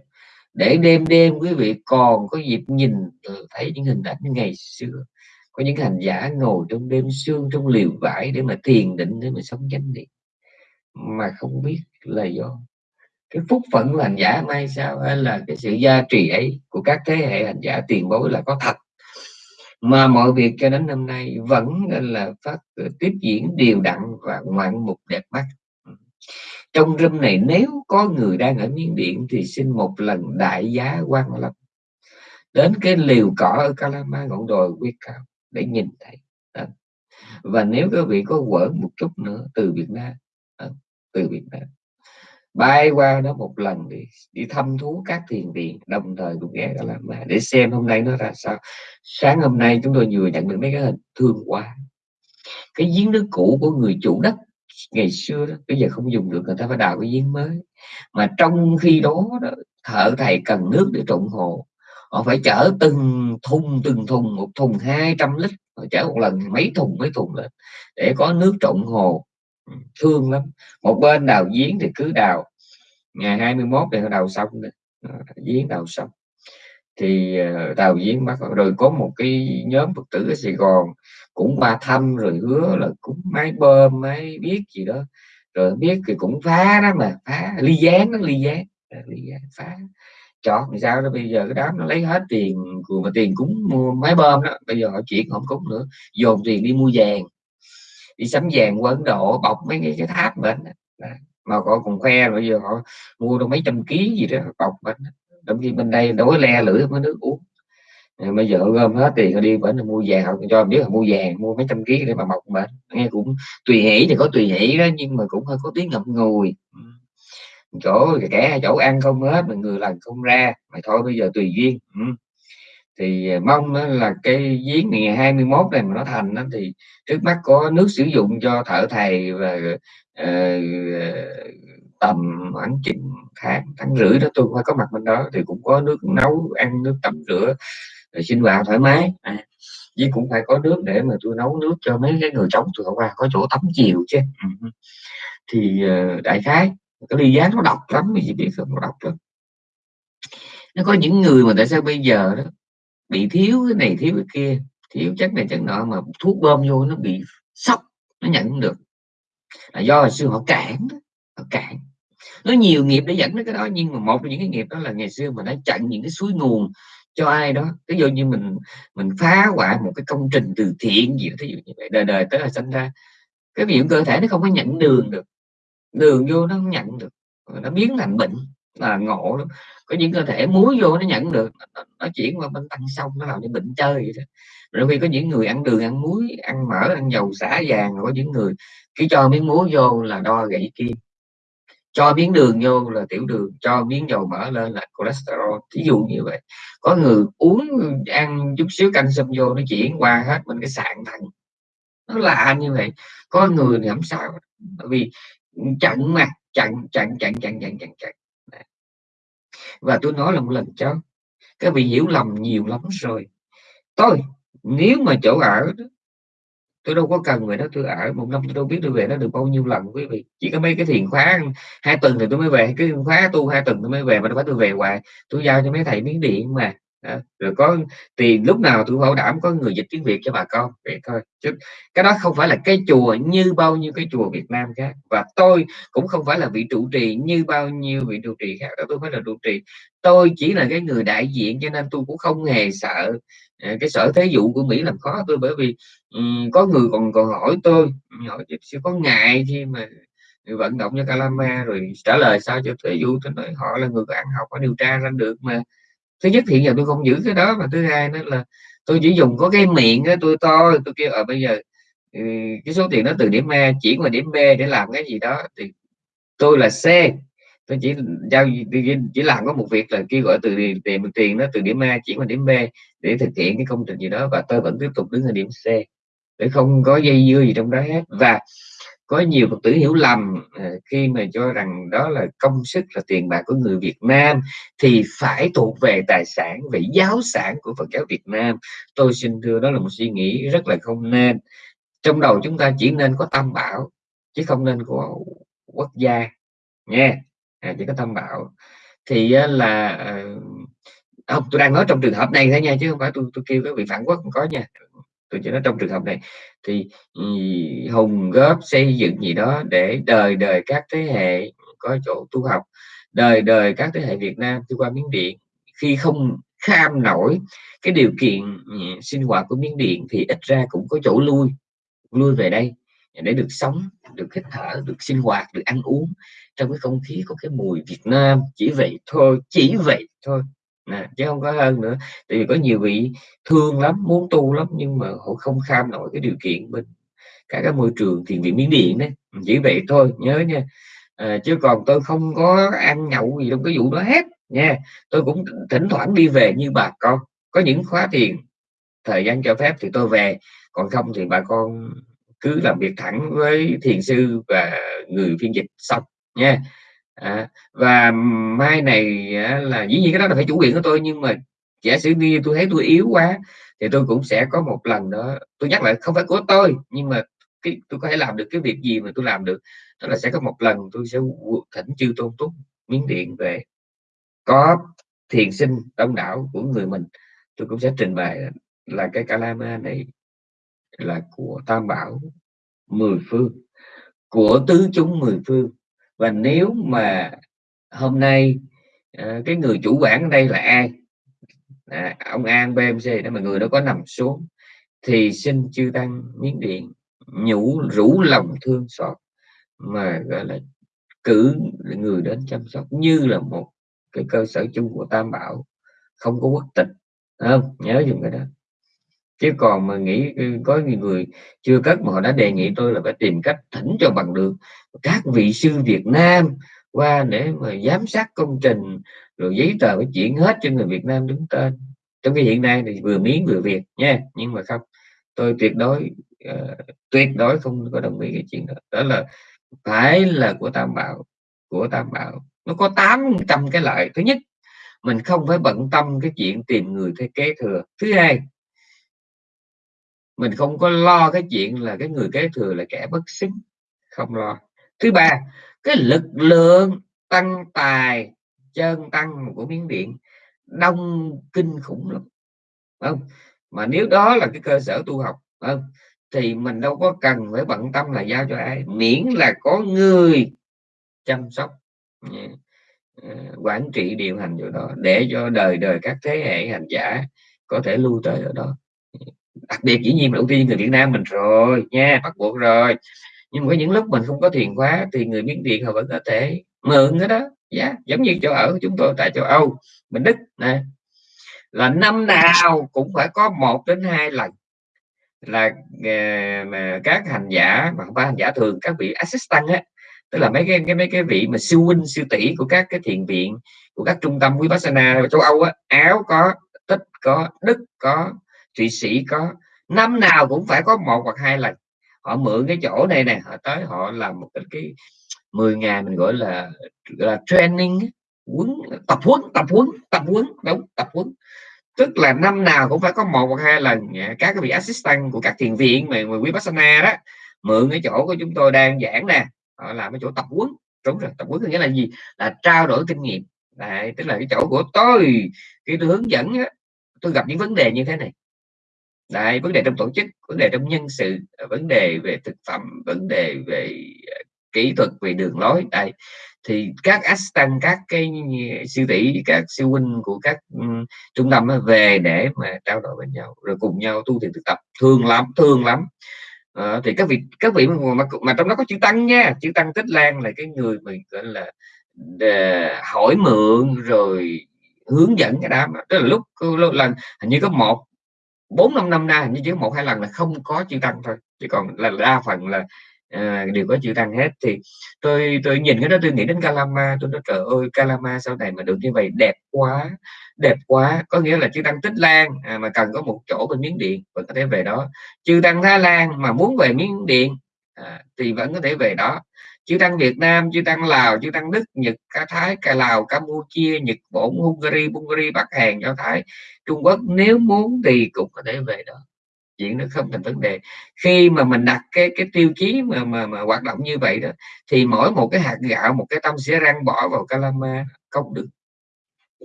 Để đêm đêm quý vị còn có dịp nhìn ờ, thấy những hình ảnh ngày xưa. Có những hành giả ngồi trong đêm sương trong liều vải để mà thiền định để mà sống chánh niệm mà không biết là do cái phúc phận của hành giả may sao hay là cái sự gia trì ấy của các thế hệ hành giả tiền bối là có thật. Mà mọi việc cho đến năm nay vẫn là phát ờ, tiếp diễn đều đặn và ngoạn mục đẹp mắt. Trong râm này nếu có người đang ở miến điện thì xin một lần đại giá quan lâm. Đến cái liều cỏ ở Calama ngọn đồi quyết cao để nhìn thấy. Ờ. Và nếu các vị có quở một chút nữa từ Việt Nam ờ từ Việt Nam. Bay qua đó một lần đi đi thăm thú các thiền viện đồng thời cũng ghé ra làm mà để xem hôm nay nó ra sao. Sáng hôm nay chúng tôi vừa nhận được mấy cái hình thương quá. Cái giếng nước cũ của người chủ đất ngày xưa đó bây giờ không dùng được người ta phải đào cái giếng mới. Mà trong khi đó, đó thợ thầy cần nước để trộn hồ. Họ phải chở từng thùng từng thùng một thùng 200 lít họ chở một lần mấy thùng mấy thùng lên để có nước trộn hồ thương lắm. Một bên đào giếng thì cứ đào. Ngày 21 thì họ đào xong ờ, giếng đào xong. Thì ờ, đào giếng bắt rồi có một cái nhóm phật tử ở Sài Gòn cũng qua thăm rồi hứa là cũng máy bơm, máy biết gì đó. Rồi biết thì cũng phá đó mà, phá. Ly gián nó ly gián. Ly gián phá. Chọn thì sao đó, bây giờ cái đám nó lấy hết tiền của mà tiền cúng mua máy bơm đó. Bây giờ họ chuyển không cúng nữa. Dồn tiền đi mua vàng đi sắm vàng qua Ấn Độ bọc mấy cái, cái tháp bệnh mà họ còn khoe bây giờ họ mua được mấy trăm ký gì đó bọc bệnh trong khi bên đây đối le lưỡi mới nước uống. Ờ, bây giờ gom hết tiền họ đi bệnh mua vàng. Họ cho biết là mua vàng mua mấy trăm ký để mà bọc bệnh nghe cũng tùy hỷ thì có tùy hỷ đó nhưng mà cũng hơi có tiếng ngậm ngùi. Ừ. Chỗ kẻ chỗ ăn không hết mà người lần không ra mày thôi bây giờ tùy duyên. Ừ thì à, mong là cái giếng ngày 21 này mà nó thành đó, thì trước mắt có nước sử dụng cho thợ thầy và uh, tầm khoảng chừng tháng tháng rưỡi đó tôi phải có mặt bên đó. Thì cũng có nước nấu ăn nước tắm rửa rồi sinh hoạt thoải mái. À, với cũng phải có nước để mà tôi nấu nước cho mấy cái người chống tôi qua có chỗ tắm chiều chứ. Ừ. thì uh, đại khái cái ly giá nó độc lắm gì biết không nó độc lắm. Nó có những người mà tại sao bây giờ đó bị thiếu cái này, thiếu cái kia, thiếu chất này, chất nọ, mà thuốc bơm vô nó bị sốc, nó nhận được. Là do hồi xưa họ cản họ cản. Nó nhiều nghiệp để dẫn đến cái đó, nhưng mà một trong những cái nghiệp đó là ngày xưa mình đã chặn những cái suối nguồn cho ai đó. Ví dụ như mình mình phá hoại một cái công trình từ thiện gì đó, thí dụ như vậy, đời đời tới là sinh ra. Cái biểu cơ thể nó không có nhận đường được. Đường vô nó không nhận được. Nó biến thành bệnh là ngộ lắm có những cơ thể muối vô nó nhận được, nó chuyển qua bên tăng sông nó làm cho bệnh chơi vậy đó. Rồi khi có những người ăn đường, ăn muối, ăn mỡ, ăn dầu xả vàng có những người cứ cho miếng muối vô là đo gãy kim. Cho miếng đường vô là tiểu đường, cho miếng dầu mỡ lên là cholesterol, thí dụ như vậy. Có người uống, ăn chút xíu canh xâm vô nó chuyển qua hết bên cái sạn thận. Nó lạ như vậy. Có người thì không sao. Bởi vì chặn mà chặn chặn chặn chặn chặn chặn chặn và tôi nói là một lần cho các vị hiểu lầm nhiều lắm rồi. Tôi, nếu mà chỗ ở tôi đâu có cần về đó, tôi ở một năm tôi đâu biết tôi về nó được bao nhiêu lần, quý vị. Chỉ có mấy cái thiền khóa, hai tuần thì tôi mới về, cái khóa tu hai tuần tôi mới về mà đâu phải tôi về hoài. Tôi giao cho mấy thầy miếng điện mà đó. rồi có tiền lúc nào tôi bảo đảm có người dịch tiếng việt cho bà con vậy thôi. Chứ cái đó không phải là cái chùa như bao nhiêu cái chùa việt nam khác. Và tôi cũng không phải là vị trụ trì như bao nhiêu vị trụ trì khác đó tôi phải là trụ trì. Tôi chỉ là cái người đại diện cho nên tôi cũng không hề sợ à, cái sở thế vụ của mỹ làm khó tôi. Bởi vì um, có người còn còn hỏi tôi hỏi sẽ có ngại khi mà vận động cho Calama rồi trả lời sao cho thế vụ tôi nói họ là người có ăn học có điều tra ra được mà thứ nhất hiện giờ tôi không giữ cái đó và thứ hai nữa là tôi chỉ dùng có cái miệng đó, tôi to tôi kêu ở bây giờ ừ, cái số tiền đó từ điểm A chuyển qua điểm B để làm cái gì đó. Thì tôi là C. Tôi chỉ giao chỉ làm có một việc là kêu gọi từ tiền tiền nó từ điểm A chuyển qua điểm B để thực hiện cái công trình gì đó và tôi vẫn tiếp tục đứng ở điểm C để không có dây dưa gì trong đó hết. Và có nhiều phật tử hiểu lầm ờ, khi mà cho rằng đó là công sức là tiền bạc của người Việt Nam thì phải thuộc về tài sản về giáo sản của Phật giáo Việt Nam. Tôi xin thưa đó là một suy nghĩ rất là không nên. Trong đầu chúng ta chỉ nên có tam bảo chứ không nên có quốc gia nha. À, chỉ có tam bảo. Thì là ờ, không tôi đang nói trong trường hợp này thôi nha chứ không phải tôi tôi kêu các vị phản quốc không có nha tôi chỉ nói trong trường hợp này. Thì ừ, hùng góp xây dựng gì đó để đời đời các thế hệ có chỗ tu học, đời đời các thế hệ Việt Nam đi qua Miến Điện. Khi không kham nổi cái điều kiện ừ, sinh hoạt của Miến Điện thì ít ra cũng có chỗ lui lui về đây để được sống, được hít thở, được sinh hoạt, được ăn uống trong cái không khí có cái mùi Việt Nam. Chỉ vậy thôi, chỉ vậy thôi nè chứ không có hơn nữa. Tại vì có nhiều vị thương lắm muốn tu lắm nhưng mà họ không kham nổi cái điều kiện bên các cái môi trường thiền viện miến điện đấy. Chỉ vậy thôi nhớ nha. À, chứ còn tôi không có ăn nhậu gì trong cái vụ đó hết nha. Tôi cũng thỉnh thoảng đi về như bà con. Có những khóa thiền thời gian cho phép thì tôi về. Còn không thì bà con cứ làm việc thẳng với thiền sư và người phiên dịch xong nha à, và mai này á, là dĩ nhiên cái đó là phải chủ quyền của tôi nhưng mà giả sử như tôi thấy tôi yếu quá thì tôi cũng sẽ có một lần đó tôi nhắc lại không phải của tôi nhưng mà cái tôi có thể làm được cái việc gì mà tôi làm được đó là sẽ có một lần tôi sẽ thỉnh chư tôn túc miếng điện về. Có thiền sinh đông đảo của người mình tôi cũng sẽ trình bày là cái kalama này là của tam bảo mười phương của tứ chúng mười phương và nếu mà hôm nay à, cái người chủ quản ở đây là ai? À, ông An BMC đó mà người đó có nằm xuống thì xin chư tăng miếng điện nhủ rủ lòng thương xót mà gọi là cử người đến chăm sóc như là một cái cơ sở chung của Tam Bảo không có quốc tịch. Không? Nhớ dùng cái đó chứ còn mà nghĩ ừ, có nhiều người chưa cất mà họ đã đề nghị tôi là phải tìm cách thỉnh cho bằng được. Các vị sư Việt Nam qua để mà giám sát công trình rồi giấy tờ phải chuyển hết cho người Việt Nam đứng tên. Trong cái hiện nay thì vừa miếng vừa việc nha nhưng mà không. Tôi tuyệt đối uh, tuyệt đối không có đồng ý cái chuyện đó. Đó là phải là của Tam Bảo của Tam Bảo. Nó có 800 cái lợi. Thứ nhất mình không phải bận tâm cái chuyện tìm người thay kế thừa. Thứ hai mình không có lo cái chuyện là cái người kế thừa là kẻ bất xứng không lo. Thứ ba, cái lực lượng tăng tài, chân tăng của miếng điện, đông kinh khủng lắm. Không? Mà nếu đó là cái cơ sở tu học không? Thì mình đâu có cần phải bận tâm là giao cho ai, miễn là có người chăm sóc ờ, quản trị, điều hành chỗ đó để cho đời đời các thế hệ hành giả có thể lưu tới ở đó đặc biệt dĩ nhiên là ưu tiên người Việt Nam mình rồi nha bắt buộc rồi. Nhưng mà có những lúc mình không có thiền khóa thì người miếng điện họ vẫn có thể mượn cái đó. Giá yeah, giống như chỗ ở của chúng tôi tại châu Âu mình Đức nè. Là năm nào cũng phải có một đến hai lần là uh, mà các hành giả mà không phải hành giả thường các vị assistant á tức là mấy cái, cái mấy cái vị mà siêu huynh siêu tỷ của các cái thiền viện của các trung tâm vipassana châu Âu á áo có tích có đức có thụy sĩ có năm nào cũng phải có một hoặc hai lần. Họ mượn cái chỗ này nè họ tới họ làm một cái, cái 10 ngày mình gọi là gọi là training huấn tập huấn tập huấn tập huấn đúng tập huấn. Tức là năm nào cũng phải có một hoặc hai lần. Dạ, các cái vị assistant của các thiền viện mà, mà vipassana đó mượn cái chỗ của chúng tôi đang giảng nè. Họ làm cái chỗ tập huấn. Đúng rồi tập huấn nghĩa là gì? Là trao đổi kinh nghiệm. Đấy, tức là cái chỗ của tôi khi tôi hướng dẫn á, tôi gặp những vấn đề như thế này. Đấy, vấn đề trong tổ chức vấn đề trong nhân sự vấn đề về thực phẩm vấn đề về ờ, kỹ thuật về đường lối. Đây thì các assistant các cái siêu tỷ các siêu huynh của các um, trung tâm về để mà trao đổi với nhau rồi cùng nhau tu thiền thực tập. Thương lắm thương lắm. À, thì các vị các vị mà, mà, mà trong đó có chữ tăng nha. Chữ tăng tích lan là cái người mình gọi là để hỏi mượn rồi hướng dẫn cái đám tức là lúc lần hình như có một bốn năm năm nay như chỉ một hai lần là không có chữ tăng thôi. Chỉ còn là đa phần là à, đều có chữ tăng hết. Thì tôi tôi nhìn cái đó tôi nghĩ đến Calama tôi nói trời ơi Calama sau này mà được như vậy đẹp quá đẹp quá. Có nghĩa là chữ tăng tích lan à, mà cần có một chỗ bên miếng điện vẫn có thể về đó. Chữ tăng thái lan mà muốn về miếng điện à, thì vẫn có thể về đó chư tăng Việt Nam chư tăng Lào chư tăng Đức Nhật Cá Thái Cà Lào Campuchia Nhật Bản Hungary Bulgaria Bắc Hàn Do Thái Trung Quốc nếu muốn thì cũng có thể về đó. Chuyện nó không thành vấn đề. Khi mà mình đặt cái cái tiêu chí mà mà, mà hoạt động như vậy đó thì mỗi một cái hạt gạo một cái tâm sẽ răng bỏ vào calama không được.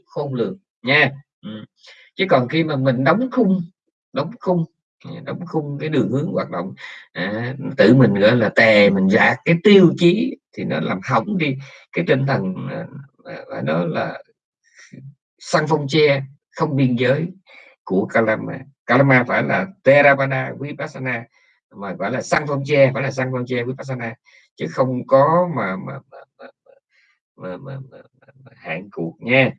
Khôn lường nha. Ừ. chứ còn khi mà mình đóng khung đóng khung đóng khung cái đường hướng hoạt động à, tự mình gọi là tè mình dạt cái tiêu chí thì nó làm hỏng đi cái tinh thần và nó là săn phong che không biên giới của Kalama Kalama phải là Theravada Vipassana mà gọi là săn phong che phải là săn phong che Vipassana chứ không có mà mà, mà, mà, mà, mà, mà, mà hạn cuộc nha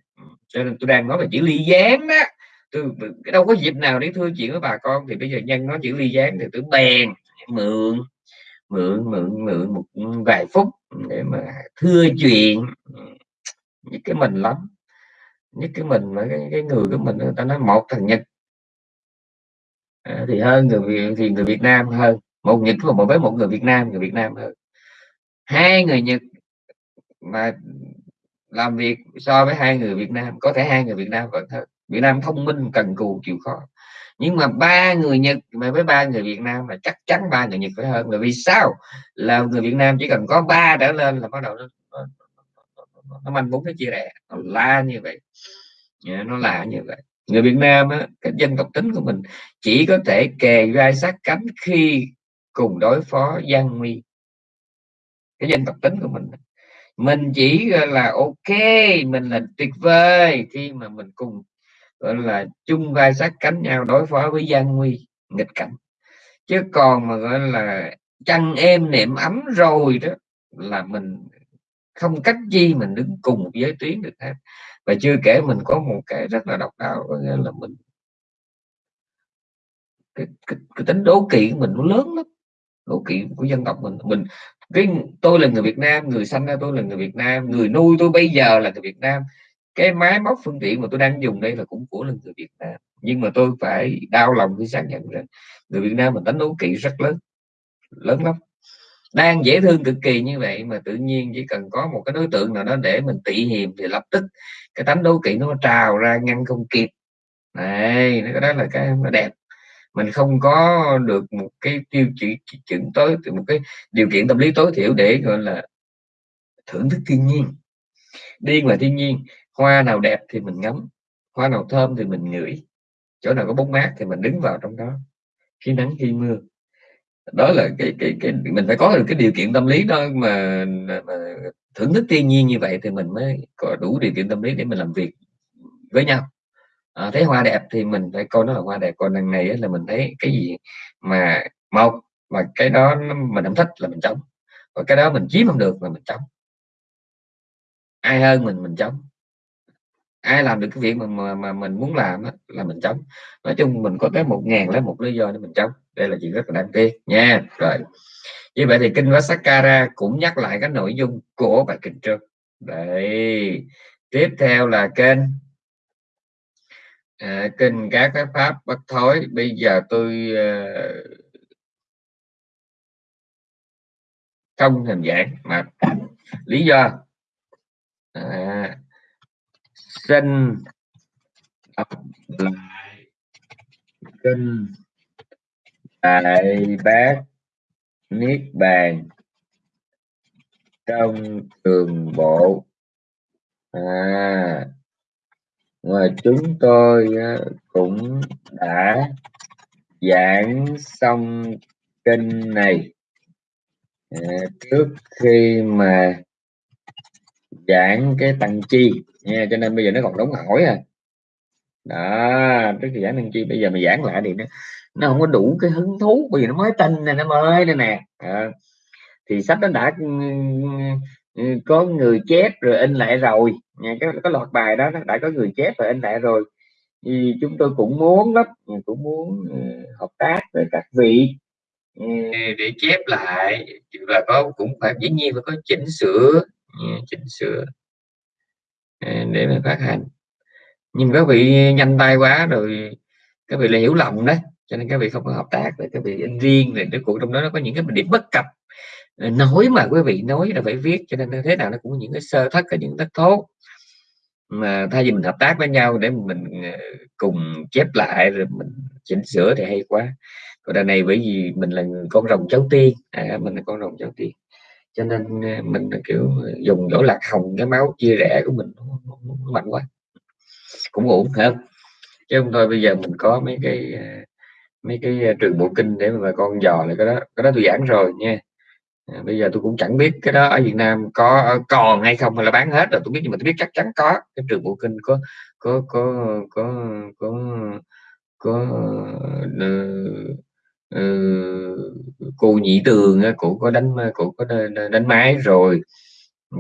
cho nên tôi đang nói về chữ ly gián đó tôi đâu có dịp nào để thưa chuyện với bà con. Thì bây giờ nhân nó chữ ly gián thì tôi bèn mượn mượn mượn mượn một vài phút để mà thưa chuyện. Những cái mình lắm. Nhất cái mình mà cái, cái người của mình người ta nói một thằng nhật. À, thì hơn người Việt thì người Việt Nam hơn. Một nhật một với một người Việt Nam người Việt Nam hơn. Hai người Nhật mà làm việc so với hai người Việt Nam có thể hai người Việt Nam vẫn hơn. Việt Nam thông minh cần cù chịu khó. Nhưng mà ba người Nhật mà với ba người Việt Nam là chắc chắn ba người Nhật phải hơn. Bởi vì sao? Là người Việt Nam chỉ cần có ba trở lên là bắt đầu nó nó, nó, nó manh muốn cái chia rẽ nó la như vậy. Dạ, nó là như vậy. Người Việt Nam á, cái dân tộc tính của mình chỉ có thể kề vai sát cánh khi cùng đối phó gian nguy cái dân tộc tính của mình mình chỉ là ok mình là tuyệt vời khi mà mình cùng gọi là chung vai sát cánh nhau đối phó với gian nguy nghịch cảnh. Chứ còn mà gọi là chăn êm nệm ấm rồi đó là mình không cách gì mình đứng cùng một giới tuyến được hết. Và chưa kể mình có một cái rất là độc đáo có nghĩa là mình cái, cái, cái tính đố kỵ của mình nó lớn lắm. Đố kỵ của dân tộc mình. Mình cái tôi là người Việt Nam người sanh ra tôi là người Việt Nam người nuôi tôi bây giờ là người Việt Nam cái máy móc phương tiện mà tôi đang dùng đây là cũng của là người Việt Nam. Nhưng mà tôi phải đau lòng khi xác nhận rằng người Việt Nam mình đánh đố kỵ rất lớn lớn lắm. Đang dễ thương cực kỳ như vậy mà tự nhiên chỉ cần có một cái đối tượng nào đó để mình tị hiềm thì lập tức cái tánh đố kỵ nó trào ra ngăn không kịp. Này cái đó là cái nó đẹp. Mình không có được một cái tiêu chỉ chuẩn tối, một cái điều kiện tâm lý tối thiểu để, gọi là, thưởng thức thiên nhiên. Đi ngoài thiên nhiên hoa nào đẹp thì mình ngắm hoa nào thơm thì mình ngửi. Chỗ nào có bóng mát thì mình đứng vào trong đó. Khi nắng khi mưa. Đó là cái cái cái mình phải có được cái điều kiện tâm lý đó mà, mà thưởng thức thiên nhiên như vậy thì mình mới có đủ điều kiện tâm lý để mình làm việc với nhau. À, thấy hoa đẹp thì mình phải coi nó là hoa đẹp. Còn lần này là mình thấy cái gì mà một mà cái đó mình không thích là mình chống. Và cái đó mình chiếm không được là mình chống. Ai hơn mình mình chống ai làm được cái việc mà mà, mà mình muốn làm á, là mình chống. Nói chung mình có tới một ngàn lấy một lý do để mình chống. Đây là chuyện rất là đáng tiếc nha. Rồi. Như vậy thì kinh Vasakara cũng nhắc lại cái nội dung của bài kinh trước. Đấy. Tiếp theo là kênh à, kinh các cái pháp bất thối. Bây giờ tôi uh, không hình dạng mà lý do. À, xin đọc lại kinh đại bác niết bàn trong trường bộ. À mà chúng tôi à, cũng đã giảng xong kinh này. À, trước khi mà giảng cái tăng chi nha cho nên bây giờ nó còn đóng hỏi à. Đó tức là giảng tăng chi bây giờ mày giảng lại thì nó nó không có đủ cái hứng thú bởi vì nó mới tin này nó mới đây nè. À, thì sách nó đã ừ, ừ, có người chép rồi in lại rồi. Nha cái cái loạt bài đó nó đã có người chép rồi in lại rồi. Thì chúng tôi cũng muốn lắm cũng muốn ừ, hợp tác với các vị để chép lại và có cũng phải dĩ nhiên phải có chỉnh sửa chỉnh sửa. Ờ, để mà phát hành. Nhưng các vị nhanh tay quá rồi các vị là hiểu lầm đấy cho nên các vị không có hợp tác với các vị in riêng Rồi cái cuộc trong đó nó có những cái điểm bất cập. Nói mà quý vị nói là phải viết cho nên thế nào nó cũng có những cái sơ thất có những thất thố. Mà thay vì mình hợp tác với nhau để mình ờ, cùng chép lại rồi mình chỉnh sửa thì hay quá. Còn đợt này bởi vì mình là con rồng cháu tiên. À, mình là con rồng cháu tiên cho nên ờ, mình kiểu ờ, dùng đổ lạc hồng cái máu chia rẽ của mình nó, mạnh quá. Cũng ổn không? Chứ không thôi bây giờ mình có mấy cái ờ, mấy cái trường bộ kinh để mà con dò lại cái đó cái đó tôi giảng rồi nha. Bây giờ tôi cũng chẳng biết cái đó ở Việt Nam có còn hay không hay là bán hết rồi tôi biết nhưng mà tôi biết chắc chắn có. Cái trường bộ kinh có có có có có có, có uh, cô nhị tường cô có đánh cô có đánh máy rồi.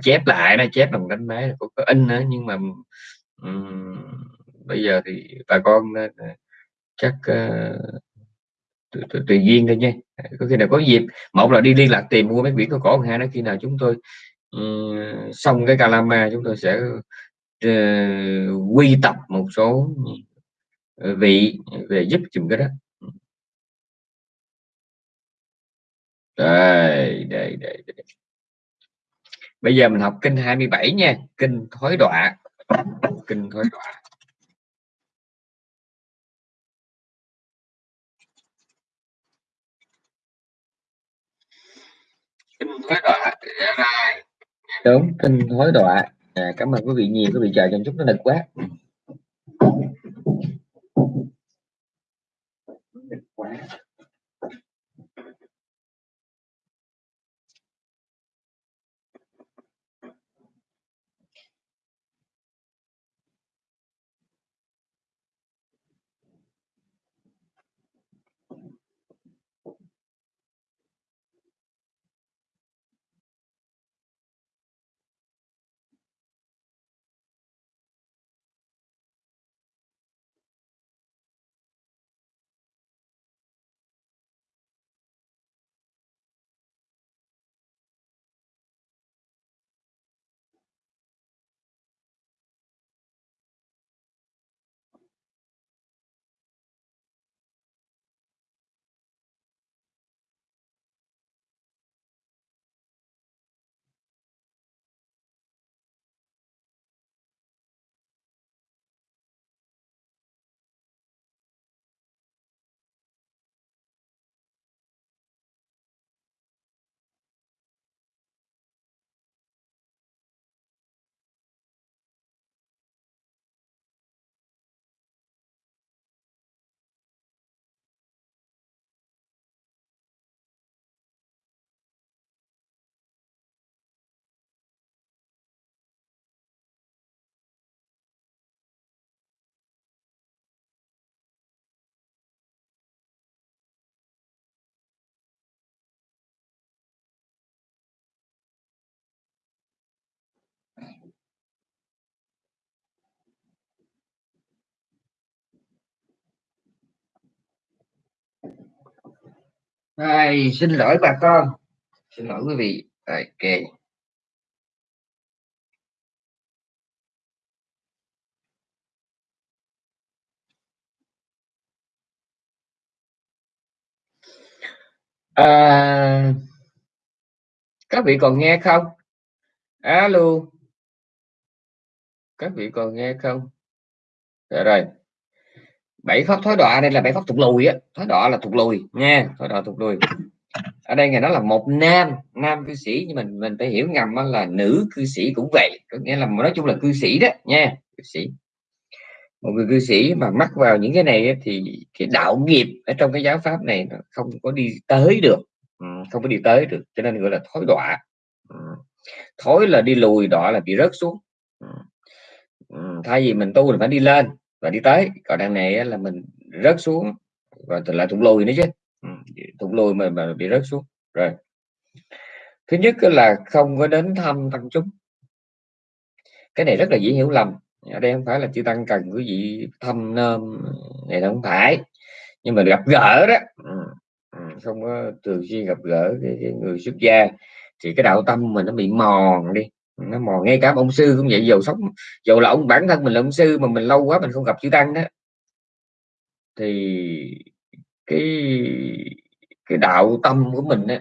Chép lại nó chép bằng đánh máy cô có in nữa nhưng mà um, bây giờ thì bà con chắc uh, tùy duyên thôi nha. Có khi nào có dịp một là đi liên lạc tìm mua mấy quyển có cổ hai nó khi nào chúng tôi um, xong cái calama chúng tôi sẽ uh, quy tập một số vị về giúp chùm cái đó. Đây, đây, đây, đây. Bây giờ mình học kinh 27 nha, kinh thối đọa. Kinh thối đọa. Kinh thối đọa. Dạ Đúng, kinh thối đọa. À, dạ, cảm ơn quý vị nhiều, quý vị chờ trong chút nó nực quá. Ai, xin lỗi bà con. Xin lỗi quý vị. Ok à, các vị còn nghe không? Alo. Các vị còn nghe không? Dạ rồi bảy pháp thối đọa, đây là bảy pháp thuộc lùi á. Thối đọa là thuộc lùi, nha. Thối đọa thuộc lùi. Ở đây ngày đó là một nam nam cư sĩ, nhưng mình mình phải hiểu ngầm là nữ cư sĩ cũng vậy. Có nghĩa là nói chung là cư sĩ đó, nha, cư sĩ. Một người cư sĩ mà mắc vào những cái này thì cái đạo nghiệp ở trong cái giáo pháp này nó không có đi tới được. Ừ, không có đi tới được, cho nên gọi là thối đọa. Ừ, thối là đi lùi, đọa là bị rớt xuống. Ừ, thay vì mình tu là phải đi lên và đi tới còn đằng này là mình rớt xuống. Và lại thụt lùi nữa chứ. Thụt lùi mà, mà bị rớt xuống. Rồi. Thứ nhất là không có đến thăm tăng chúng. Cái này rất là dễ hiểu lầm. Ở đây không phải là chư tăng cần quý vị thăm nôm này không phải. Nhưng mà gặp gỡ đó. Không có thường xuyên gặp gỡ cái, cái người xuất gia. Thì cái đạo tâm mình nó bị mòn đi nó mò ngay cả ông sư cũng vậy, dầu sống, dầu là ông, bản thân mình là ông sư mà mình lâu quá mình không gặp chữ tăng đó. Thì cái cái đạo tâm của mình á,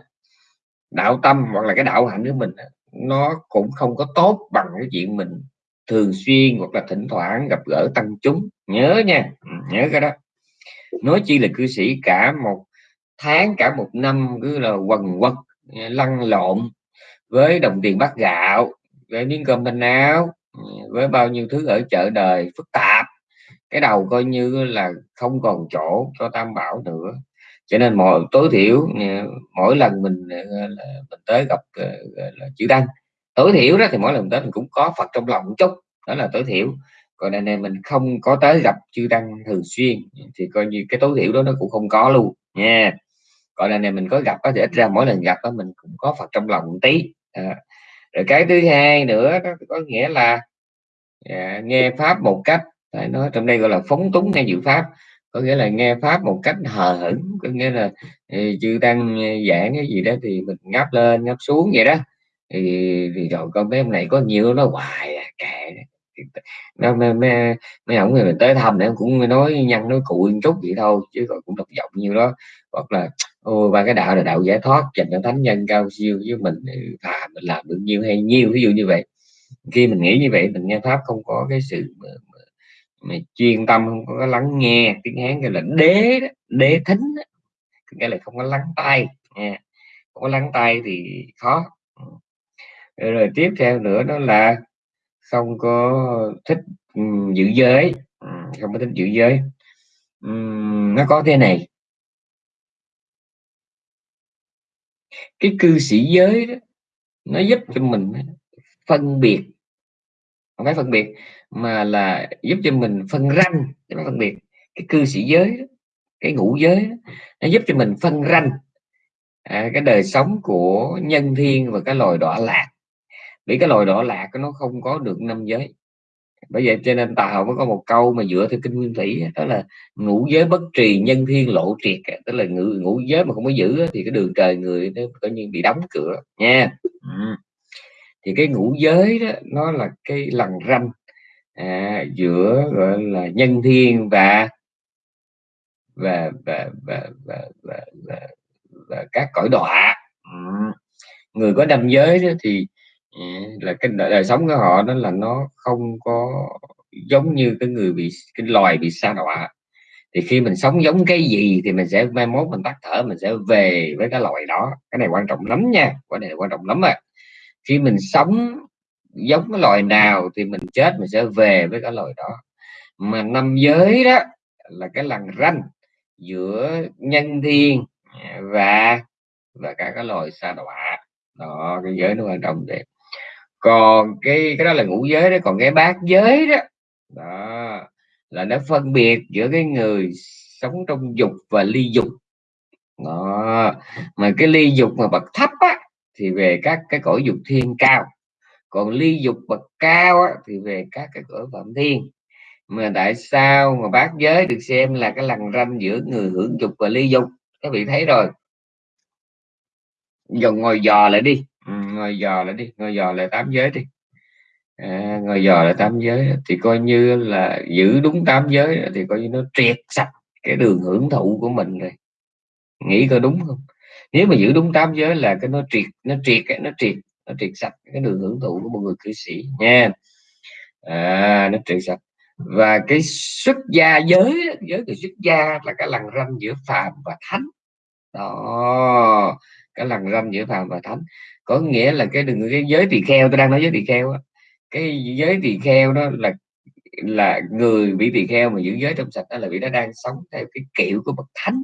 đạo tâm hoặc là cái đạo hạnh của mình nó cũng không có tốt bằng cái chuyện mình thường xuyên hoặc là thỉnh thoảng gặp gỡ tăng chúng. Nhớ nha ừ, nhớ cái đó. Nói chi là cư sĩ cả một tháng, cả một năm cứ là quần quật, lăn lộn với đồng tiền bát gạo với miếng cơm manh áo ừ, với bao nhiêu thứ ở chợ đời phức tạp. Cái đầu coi như là không còn chỗ cho tam bảo nữa. Cho nên mọi tối thiểu ừ, mỗi lần mình ờ, mình tới gặp ờ, là chữ đăng tối thiểu đó thì mỗi lần tới mình cũng có phật trong lòng một chút đó là tối thiểu. Còn này, này mình không có tới gặp chư tăng thường xuyên thì coi như cái tối thiểu đó nó cũng không có luôn nha. Còn này, này mình có gặp có thể ít ra mỗi lần gặp đó mình cũng có phật trong lòng một tí à rồi cái thứ hai nữa đó có nghĩa là à, nghe pháp một cách à, phải nói trong đây gọi là phóng túng nghe dự pháp có nghĩa là nghe pháp một cách hờ hững có nghĩa là ừ, chư tăng giảng cái gì đó thì mình ngáp lên ngáp xuống vậy đó. Thì, thì rồi con bé này có nhiều nó hoài à, kệ nó. Mấy, mấy, mấy ổng người tới thăm để cũng nói nhăn nói cụi chút vậy thôi chứ còn cũng độc giọng như đó. Hoặc là ôi ba cái đạo là đạo giải thoát dành cho thánh nhân cao siêu với mình thà mình làm được nhiêu hay nhiêu ví dụ như vậy. Khi mình nghĩ như vậy mình nghe pháp không có cái sự mà, mà, mà chuyên tâm không có lắng nghe tiếng hán gọi là đế đó, đế thính đó. nghĩa là không có lắng tay nha không có lắng tay thì khó. Rồi, rồi tiếp theo nữa đó là không có thích um, giữ giới. Ừ, không có thích giữ giới. Um, nó có thế này. Cái cư sĩ giới đó nó giúp cho mình phân biệt. Không phải phân biệt mà là giúp cho mình phân ranh. Cái phân biệt. Cái cư sĩ giới đó, cái ngũ giới đó, nó giúp cho mình phân ranh. À, cái đời sống của nhân thiên và cái loài đọa lạc. Vì cái loài đọa lạc nó không có được năm giới bởi vậy cho nên tàu mới có một câu mà dựa theo kinh nguyên thủy đó là ngũ giới bất trì nhân thiên lộ triệt tức là ngũ, ngũ giới mà không có giữ thì cái đường trời người nó coi như bị đóng cửa nha ừ. thì cái ngũ giới đó nó là cái lằn ranh à, giữa gọi là nhân thiên và và và và và, và, và, và các cõi đọa ừ. người có năm giới đó thì À, là cái đời sống của họ đó là nó không có giống như cái người bị, cái loài bị sa đọa. Thì khi mình sống giống cái gì thì mình sẽ mai mốt mình tắt thở, mình sẽ về với cái loài đó. Cái này quan trọng lắm nha, cái này quan trọng lắm à khi mình sống giống cái loài nào thì mình chết, mình sẽ về với cái loài đó. Mà năm giới đó là cái lằn ranh giữa nhân thiên à, và và cả cái loài sa đọa. Đó, cái giới nó quan trọng vậy còn cái cái đó là ngũ giới đó còn cái bát giới đó. Đó là nó phân biệt giữa cái người sống trong dục và ly dục. Đó. mà cái ly dục mà bậc thấp á, thì về các cái cõi dục thiên cao. Còn ly dục bậc cao á, thì về các cái cõi phạm thiên. Mà tại sao mà bát giới được xem là cái lằn ranh giữa người hưởng dục và ly dục? Các vị thấy rồi. Giờ ngồi dò lại đi ngồi dò lại đi ngồi dò lại tám giới đi. À, ngồi dò lại tám giới thì coi như là giữ đúng tám giới thì coi như nó triệt sạch cái đường hưởng thụ của mình rồi. Nghĩ coi đúng không? Nếu mà giữ đúng tám giới là cái nó triệt nó triệt nó triệt nó triệt sạch cái đường hưởng thụ của một người cư sĩ nha. À, nó triệt sạch. Và cái xuất gia giới giới thì xuất gia là cái lằn ranh giữa phàm và thánh. Đó cái lằn ranh giữa phàm và thánh có nghĩa là cái đừng cái giới tỳ kheo tôi đang nói giới tỳ kheo á. Cái giới tỳ kheo đó là là người bị tỳ kheo mà giữ giới trong sạch đó là vì nó đang sống theo cái kiểu của bậc thánh.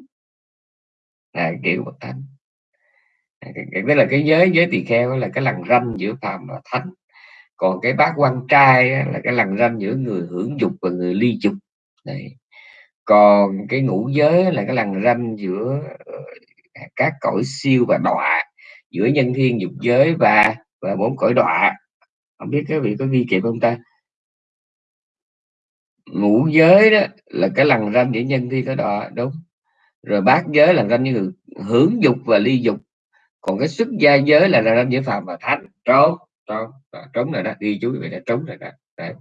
À, kiểu bậc thánh. À, đó là cái giới giới tỳ kheo là cái lằn ranh giữa phàm và thánh. Còn cái bác quan trai là cái lằn ranh giữa người hưởng dục và người ly dục. Đấy. còn cái ngũ giới là cái lằn ranh giữa ờ, các cõi siêu và đọa giữa nhân thiên dục giới và và bốn cõi đọa. Không biết các vị có ghi kịp không ta? Ngũ giới đó là cái lằn ranh giữa nhân thiên cõi đọa đúng. Rồi bát giới là ranh như hưởng dục và ly dục. Còn cái xuất gia giới là ranh giữa phàm và thánh. Trốn trốn trốn rồi đó ghi chú vậy là trốn rồi đó. Đấy.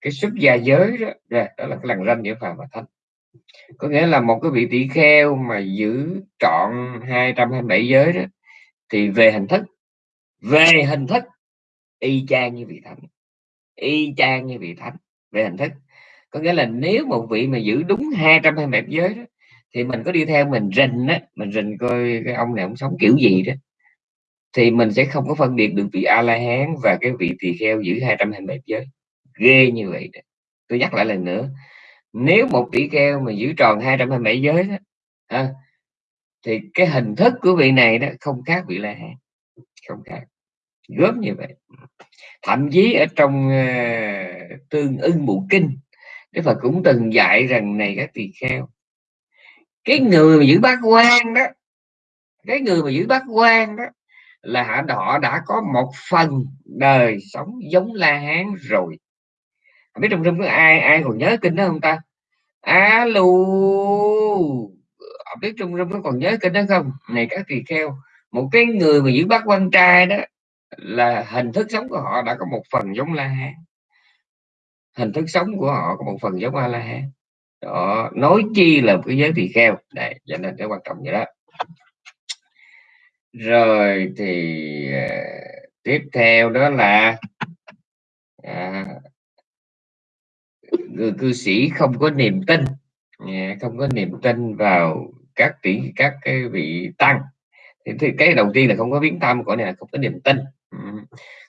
cái xuất gia giới đó, đó, đó là cái lằn ranh giữa phàm và thánh. Có nghĩa là một cái vị tỷ kheo mà giữ trọn 227 giới đó thì về hình thức về hình thức y chang như vị thánh y chang như vị thánh về hình thức có nghĩa là nếu một vị mà giữ đúng 220 giới đó thì mình có đi theo mình rình á mình rình coi cái ông này ông sống kiểu gì đó thì mình sẽ không có phân biệt được vị a la hán và cái vị tỳ kheo giữ 220 giới ghê như vậy đó. tôi nhắc lại lần nữa nếu một tỷ kheo mà giữ tròn 227 giới đó, à, thì cái hình thức của vị này đó không khác vị la hán không khác gớm như vậy. Thậm chí ở trong uh, tương ưng bộ kinh Đức Phật cũng từng dạy rằng này các tỳ kheo cái người mà giữ bát quan đó cái người mà giữ bát quan đó là họ đã có một phần đời sống giống la hán rồi. Không biết trong trong có ai ai còn nhớ kinh đó không ta? Alo không biết trung rung có còn nhớ kinh đó không? Này các tỳ kheo một cái người mà giữ bát quan trai đó là hình thức sống của họ đã có một phần giống la hán. Hình thức sống của họ có một phần giống a la hán. Đó nói chi là cái giới tỳ kheo. Đây cho nên cái quan trọng vậy đó. Rồi thì uh, tiếp theo đó là à, người cư sĩ không có niềm tin. Không có niềm tin vào các tỷ các cái vị tăng. Thì, thì cái đầu tiên là không có viếng thăm của này là không có niềm tin. Ừ.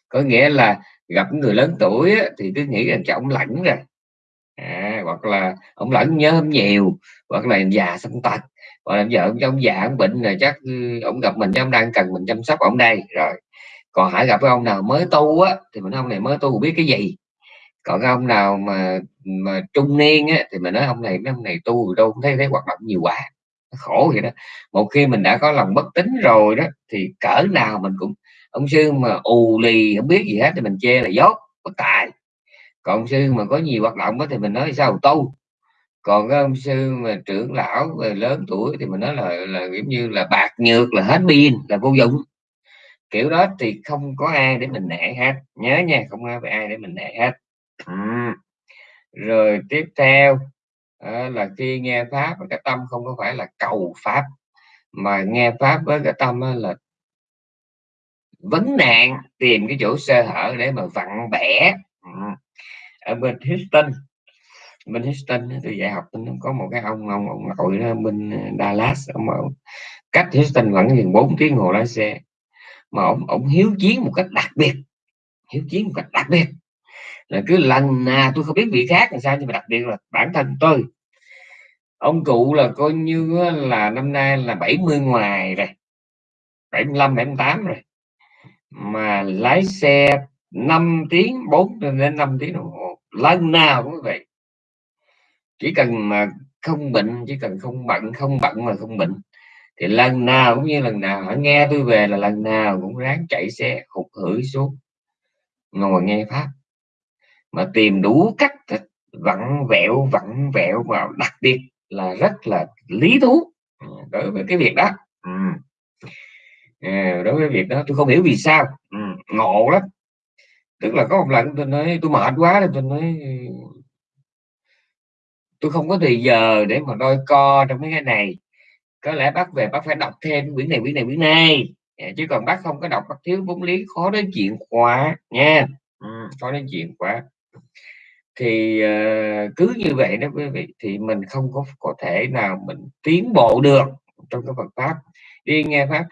có nghĩa là gặp người lớn tuổi á, thì cứ nghĩ rằng cho ông lãnh rồi à, hoặc là ông lãnh nhớ không nhiều hoặc là già xong tật. Hoặc là vợ ông già ông bệnh rồi chắc ừ, ông gặp mình ông đang cần mình chăm sóc ông đây. Rồi còn hãy gặp cái ông nào mới tu á thì mình ông này mới tu biết cái gì? Còn cái ông nào mà mà trung niên á thì mình nói ông này mấy ông này tu đâu cũng thấy thấy hoạt động nhiều quá khổ vậy đó. Một khi mình đã có lòng bất tín rồi đó, thì cỡ nào mình cũng, ông sư mà ù lì, không biết gì hết thì mình chê là dốt, bất tài. Còn ông sư mà có nhiều hoạt động đó thì mình nói sao tu. Còn cái ông sư mà trưởng lão về lớn tuổi thì mình nói là là giống như là bạc nhược, là hết pin, là vô dụng. Kiểu đó thì không có ai để mình nể hết. Nhớ nha, không ai ai để mình nể hết. Ừ. rồi tiếp theo à, là khi nghe pháp với cái tâm không có phải là cầu pháp mà nghe pháp với cái tâm là vấn nạn tìm cái chỗ sơ hở để mà vặn bẻ. Ừ. Ở bên Houston bên Houston tôi dạy học có một cái ông ông ông nội đó bên ờ, Dallas ông ông cách Houston vẫn gần 4 tiếng hồ lái xe mà ông ông hiếu chiến một cách đặc biệt hiếu chiến một cách đặc biệt là cứ lần nào tôi không biết vị khác làm sao, nhưng mà đặc biệt là bản thân tôi. Ông cụ là coi như là năm nay là 70 ngoài rồi. 75 78 rồi. Mà lái xe 5 tiếng 4 đến 5 tiếng đồng hồ. Lần nào cũng vậy. Chỉ cần mà không bệnh, chỉ cần không bận không bận mà không bệnh. Thì lần nào cũng như lần nào họ nghe tôi về là lần nào cũng ráng chạy xe, hụt hửi xuống. Ngồi nghe pháp mà tìm đủ cách vặn vẹo vặn vẹo và đặc biệt là rất là lý thú ừ, đối với cái việc đó. Ừ. à, đối với việc đó tôi không hiểu vì sao. Ừ, ngộ lắm. Tức là có một lần tôi nói tôi mệt quá nên tôi nói tôi không có thời giờ để mà đôi co trong mấy cái này. Có lẽ bác về bác phải đọc thêm quyển này quyển này quyển này. À, chứ còn bác không có đọc bác thiếu vốn lý khó đến chuyện quá nha. Ừ, khó đến chuyện quá thì uh, cứ như vậy đó quý vị thì mình không có có thể nào mình tiến bộ được trong cái Phật pháp. Đi nghe pháp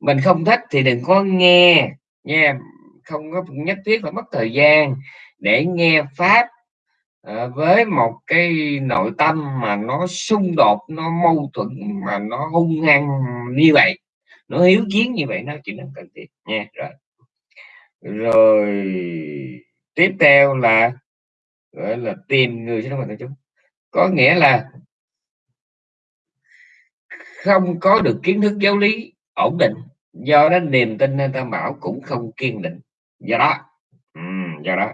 mình không thích thì đừng có nghe nha không có nhất thiết phải mất thời gian để nghe pháp uh, với một cái nội tâm mà nó xung đột nó mâu thuẫn mà nó hung hăng như vậy nó hiếu chiến như vậy nó chỉ là cần thiết. Nha rồi. Rồi tiếp theo là gọi là tìm người sinh hoạt chúng. Có nghĩa là không có được kiến thức giáo lý ổn định. Do đó niềm tin nên tam bảo cũng không kiên định. Do đó do đó,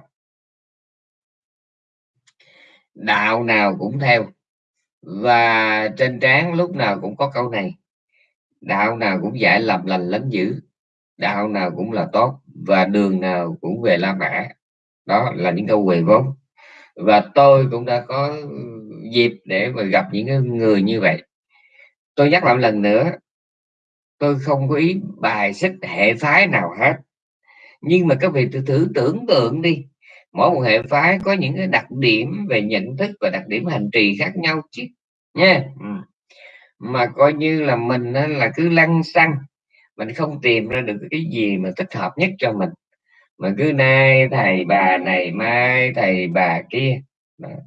đạo nào cũng theo. Và trên trán lúc nào cũng có câu này, đạo nào cũng dạy làm lành lánh dữ, đạo nào cũng là tốt và đường nào cũng về la mã. Đó là những câu về vốn và tôi cũng đã có dịp để mà gặp những người như vậy. Tôi nhắc lại một lần nữa tôi không có ý bài xích hệ phái nào hết. Nhưng mà các vị thử, thử tưởng tượng đi mỗi một hệ phái có những cái đặc điểm về nhận thức và đặc điểm hành trì khác nhau chứ nha ừ. mà coi như là mình là cứ lăn xăng mình không tìm ra được cái gì mà thích hợp nhất cho mình mà cứ nay thầy bà này, mai thầy bà kia.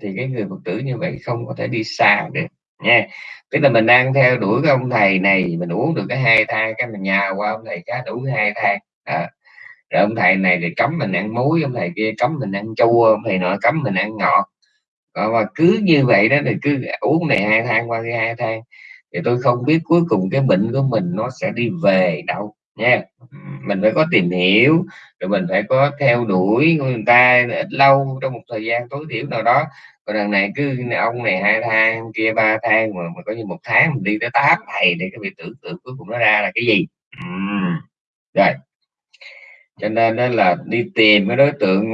Thì cái người phật tử như vậy không có thể đi xa được, nha. Tức là mình đang theo đuổi cái ông thầy này, mình uống được cái hai thang cái mình nhào qua ông thầy khác đủ hai thang à. rồi ông thầy này thì cấm mình ăn muối, ông thầy kia cấm mình ăn chua, ông thầy nọ cấm mình ăn ngọt. Còn mà cứ như vậy đó thì cứ uống này hai thang qua cái hai thang thì tôi không biết cuối cùng cái bệnh của mình nó sẽ đi về đâu nha. Mình phải có tìm hiểu rồi mình phải có theo đuổi người ta ít lâu trong một thời gian tối thiểu nào đó. Còn đằng này cứ ông này hai thang kia ba thang mà, mà có như một tháng mình đi tới tám thầy để cái việc tưởng tượng cuối cùng nó ra là cái gì. Uhm. rồi. Cho nên đó là đi tìm cái đối tượng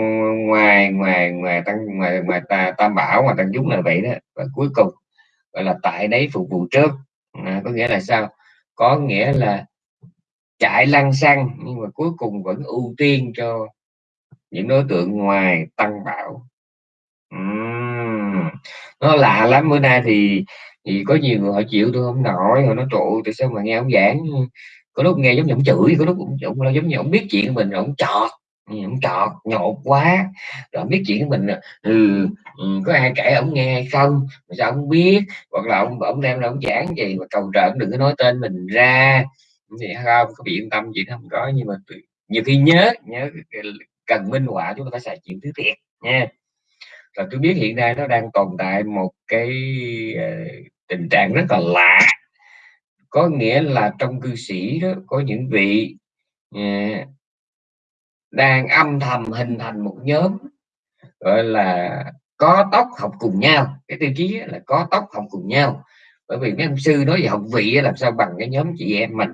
ngoài ngoài ngoài tăng ngoài ngoài ta, tam bảo ngoài tăng chúng là vậy đó. Và cuối cùng gọi là tại đấy phục vụ trước. À, có nghĩa là sao? Có nghĩa là chạy lăn xăng nhưng mà cuối cùng vẫn ưu tiên cho những đối tượng ngoài tăng bảo. Uhm. nó lạ lắm bữa nay thì thì có nhiều người họ chịu tôi không nổi họ nói trụ tại sao mà nghe ông giảng? Có lúc nghe giống như ông chửi có lúc cũng giống, giống như ông biết chuyện mình ông chọt ừ, ông chọt nhột quá. Rồi biết chuyện của mình ừ, ừ, có ai kể ông nghe hay không? Mà sao ông biết? Hoặc là ông ông đem ra ông giảng gì mà cầu trợ đừng có nói tên mình ra thì không có bị yên tâm gì không có nhưng mà nhiều khi nhớ nhớ cần minh họa chúng ta phải xài chuyện thứ thiệt nha. Và tôi biết hiện nay nó đang tồn tại một cái uh, tình trạng rất là lạ. Có nghĩa là trong cư sĩ đó có những vị uh, đang âm thầm hình thành một nhóm gọi là có tóc học cùng nhau. Cái tiêu chí là có tóc học cùng nhau. Bởi vì mấy ông sư nói về học vị làm sao bằng cái nhóm chị em mình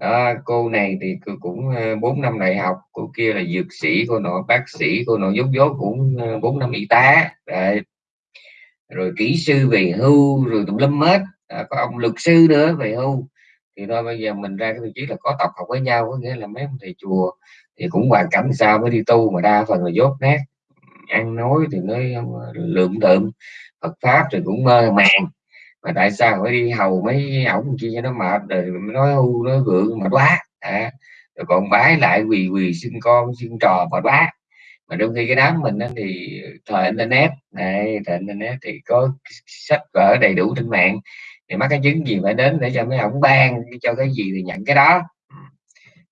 đó, cô này thì cũng ờ, bốn năm đại học cô kia là dược sĩ cô nọ bác sĩ cô nọ dốt dốt cũng ờ, bốn năm y tá. Rồi, rồi kỹ sư về hưu rồi tùm lâm hết. À, có ông luật sư nữa về hưu. Thì thôi bây giờ mình ra cái vị trí là có tập học với nhau có nghĩa là mấy ông thầy chùa thì cũng hoàn cảnh sao mới đi tu mà đa phần là dốt nát. Ăn nói thì nói ờ, lượm đượm Phật pháp thì cũng mơ màng mà tại sao phải đi hầu mấy ổng kia cho nó mệt rồi nói hưu nói vượng mà quá à, rồi còn bái lại quỳ quỳ xin con xin trò mà quá. Mà đôi khi cái đám mình thì thời internet này thời internet thì có sách vở đầy đủ trên mạng. Thì mắc cái chứng gì phải đến để cho mấy ổng ban cho cái gì thì nhận cái đó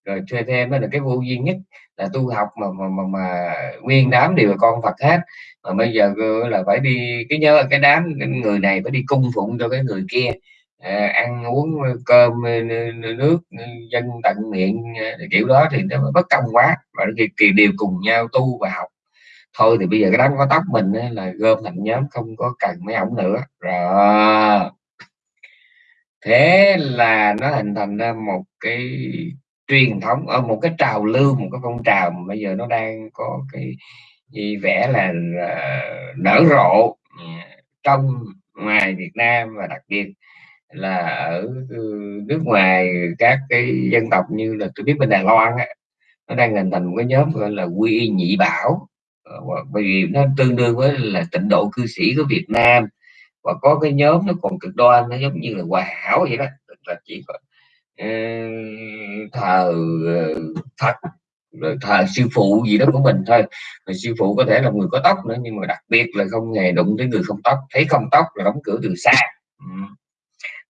rồi thuê thêm là cái vô duy nhất là tu học mà mà, mà, mà nguyên đám đều là con Phật hết. Mà bây giờ là phải đi cái nhớ cái đám người này phải đi cung phụng cho cái người kia. À, ăn uống cơm nước dân tận miệng à, kiểu đó thì nó bất công quá. Và thì, kỳ đều cùng nhau tu và học. Thôi thì bây giờ cái đám có tóc mình là gom thành nhóm không có cần mấy ổng nữa. Rồi. Thế là nó hình thành ra một cái truyền thống ở một cái trào lưu một cái phong trào mà bây giờ nó đang có cái gì vẽ là nở rộ ừ, trong ngoài Việt Nam và đặc biệt là ở ừ, nước ngoài các cái dân tộc như là tôi biết bên Đài Loan á, nó đang hình thành một cái nhóm gọi là quy y nhị bảo. Ờ, bởi vì nó tương đương với là tịnh độ cư sĩ của Việt Nam và có cái nhóm nó còn cực đoan nó giống như là hòa hảo vậy đó là chỉ có thờ ờ, Phật, rồi thờ sư phụ gì đó của mình thôi. Rồi sư phụ có thể là người có tóc nữa, nhưng mà đặc biệt là không hề đụng tới người không tóc, thấy không tóc là đóng cửa từ xa.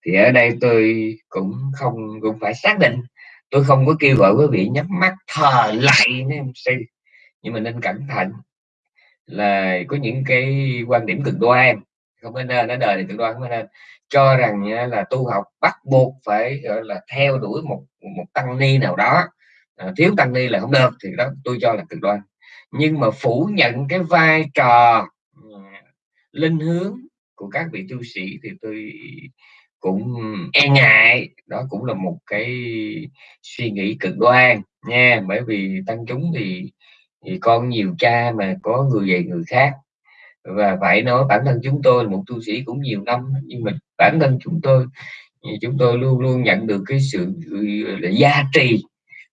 Thì ở đây tôi cũng không, cũng phải xác định. Tôi không có kêu gọi quý vị nhắm mắt, thờ lại sư. Nhưng mà nên cẩn thận là có những cái quan điểm cực đoan. Không nên nó đời này cực đoan không nên cho rằng là tu học bắt buộc phải gọi là theo đuổi một một tăng ni nào đó. À, thiếu tăng ni là không được thì đó tôi cho là cực đoan. Nhưng mà phủ nhận cái vai trò à, linh hướng của các vị tu sĩ thì tôi cũng e ngại. Đó cũng là một cái suy nghĩ cực đoan nha. Bởi vì tăng chúng thì thì con nhiều cha mà có người về người khác và phải nói bản thân chúng tôi là một tu sĩ cũng nhiều năm, nhưng mà bản thân chúng tôi chúng tôi luôn luôn nhận được cái sự ừ, là giá trị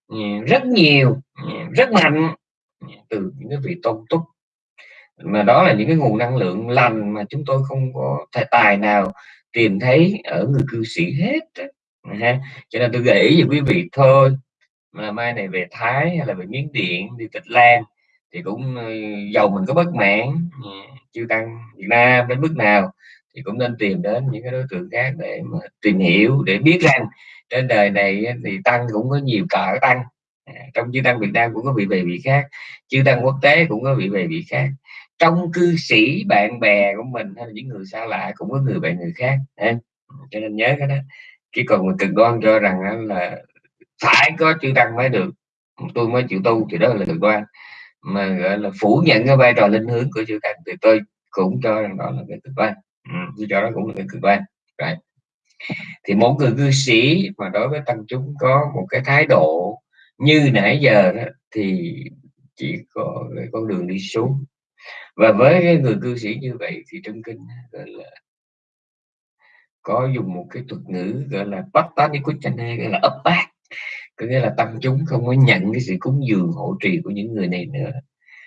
ừ, rất nhiều ừ, rất mạnh từ những cái vị tôn túc. Mà đó là những cái nguồn năng lượng lành mà chúng tôi không có thể tài nào tìm thấy ở người cư sĩ hết ha, cho nên tôi gợi ý cho quý vị thôi mà mai này về Thái hay là về Miến Điện, đi Tịch Lan thì cũng ờ, giàu mình có bất mãn ờ, chưa tăng Việt Nam đến mức nào, thì cũng nên tìm đến những cái đối tượng khác để mà tìm hiểu, để biết rằng trên đời này thì tăng cũng có nhiều cỡ tăng. À, trong chư tăng Việt Nam cũng có vị về vị khác, chư tăng quốc tế cũng có vị về vị khác. Trong cư sĩ bạn bè của mình hay là những người xa lạ cũng có người bạn người khác, ha? cho nên nhớ cái đó. Chứ còn mình cực đoan cho rằng là phải có chư tăng mới được tôi mới chịu tu thì đó là cực đoan mà gọi là phủ nhận cái vai trò linh hướng của chư tăng thì tôi cũng cho rằng đó là cái cực đoan. Ừ, tôi cho đó cũng là cái cực đoan. Right. thì một người cư sĩ mà đối với tăng chúng có một cái thái độ như nãy giờ đó thì chỉ có cái con đường đi xuống. Và với cái người cư sĩ như vậy thì trong kinh gọi là có dùng một cái thuật ngữ gọi là bắt tá đi hay gọi là ấp bát có nghĩa là tâm chúng không có nhận cái sự cúng dường hộ trì của những người này nữa.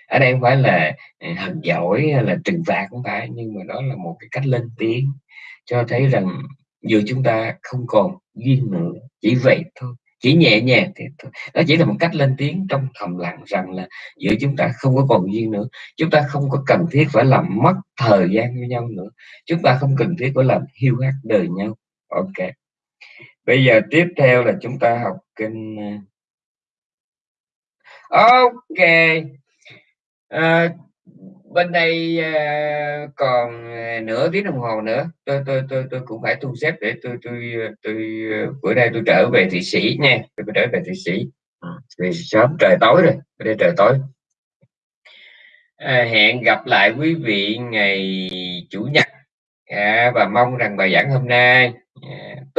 Ở đây không phải là ờ, hận giỏi hay là trừng phạt cũng phải, nhưng mà đó là một cái cách lên tiếng cho thấy rằng dù chúng ta không còn duyên nữa, chỉ vậy thôi, chỉ nhẹ nhàng thì thôi. đó chỉ là một cách lên tiếng trong thầm lặng rằng là giữa chúng ta không có còn duyên nữa, chúng ta không có cần thiết phải làm mất thời gian với nhau nữa, chúng ta không cần thiết phải làm hiu hắt đời nhau. Ok bây giờ tiếp theo là chúng ta học kinh ok. À, bên đây à, còn nửa tiếng đồng hồ nữa. Tôi tôi tôi tôi cũng phải thu xếp để tôi tôi tôi bữa nay tôi trở về thị sĩ nha. Tôi trở về thị sĩ. Ừ, vì sớm trời tối rồi bữa đây trời tối. À, hẹn gặp lại quý vị ngày chủ nhật. À, và mong rằng bài giảng hôm nay à,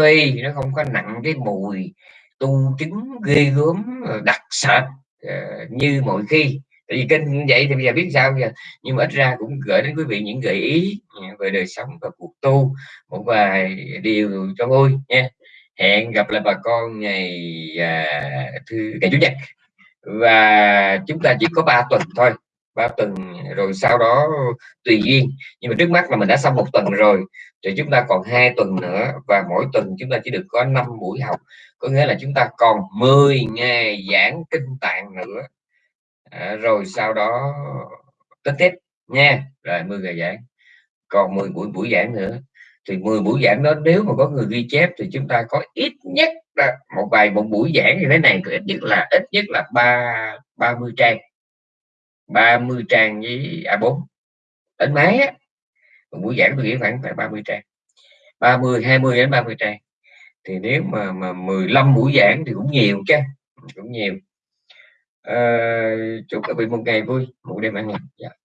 tuy nó không có nặng cái mùi tu chứng ghê gớm đặc sệt uh, như mọi khi. Tại vì kinh như vậy thì bây giờ biết sao giờ? Nhưng mà ít ra cũng gửi đến quý vị những gợi ý ờ, về đời sống và cuộc tu. Một vài điều cho vui nha. Hẹn gặp lại bà con ngày à, thứ ngày chủ nhật. Và chúng ta chỉ có 3 tuần thôi. Ba tuần rồi sau đó tùy duyên. Nhưng mà trước mắt là mình đã xong một tuần rồi thì chúng ta còn hai tuần nữa và mỗi tuần chúng ta chỉ được có 5 buổi học. Có nghĩa là chúng ta còn 10 ngày giảng kinh tạng nữa. À, rồi sau đó tính tiếp nha. Rồi 10 ngày giảng. Còn 10 buổi buổi giảng nữa. Thì 10 buổi giảng đó nếu mà có người ghi chép thì chúng ta có ít nhất là một vài một buổi giảng như thế này thì ít nhất là ít nhất là ba 30 trang. 30 trang với A4 đến máy á một buổi giảng tôi nghĩ khoảng phải 30 trang. 30 20 đến 30 trang. Thì nếu mà mà 15 buổi giảng thì cũng nhiều chứ cũng nhiều. À, chúc các vị một ngày vui một đêm an lành. Yeah.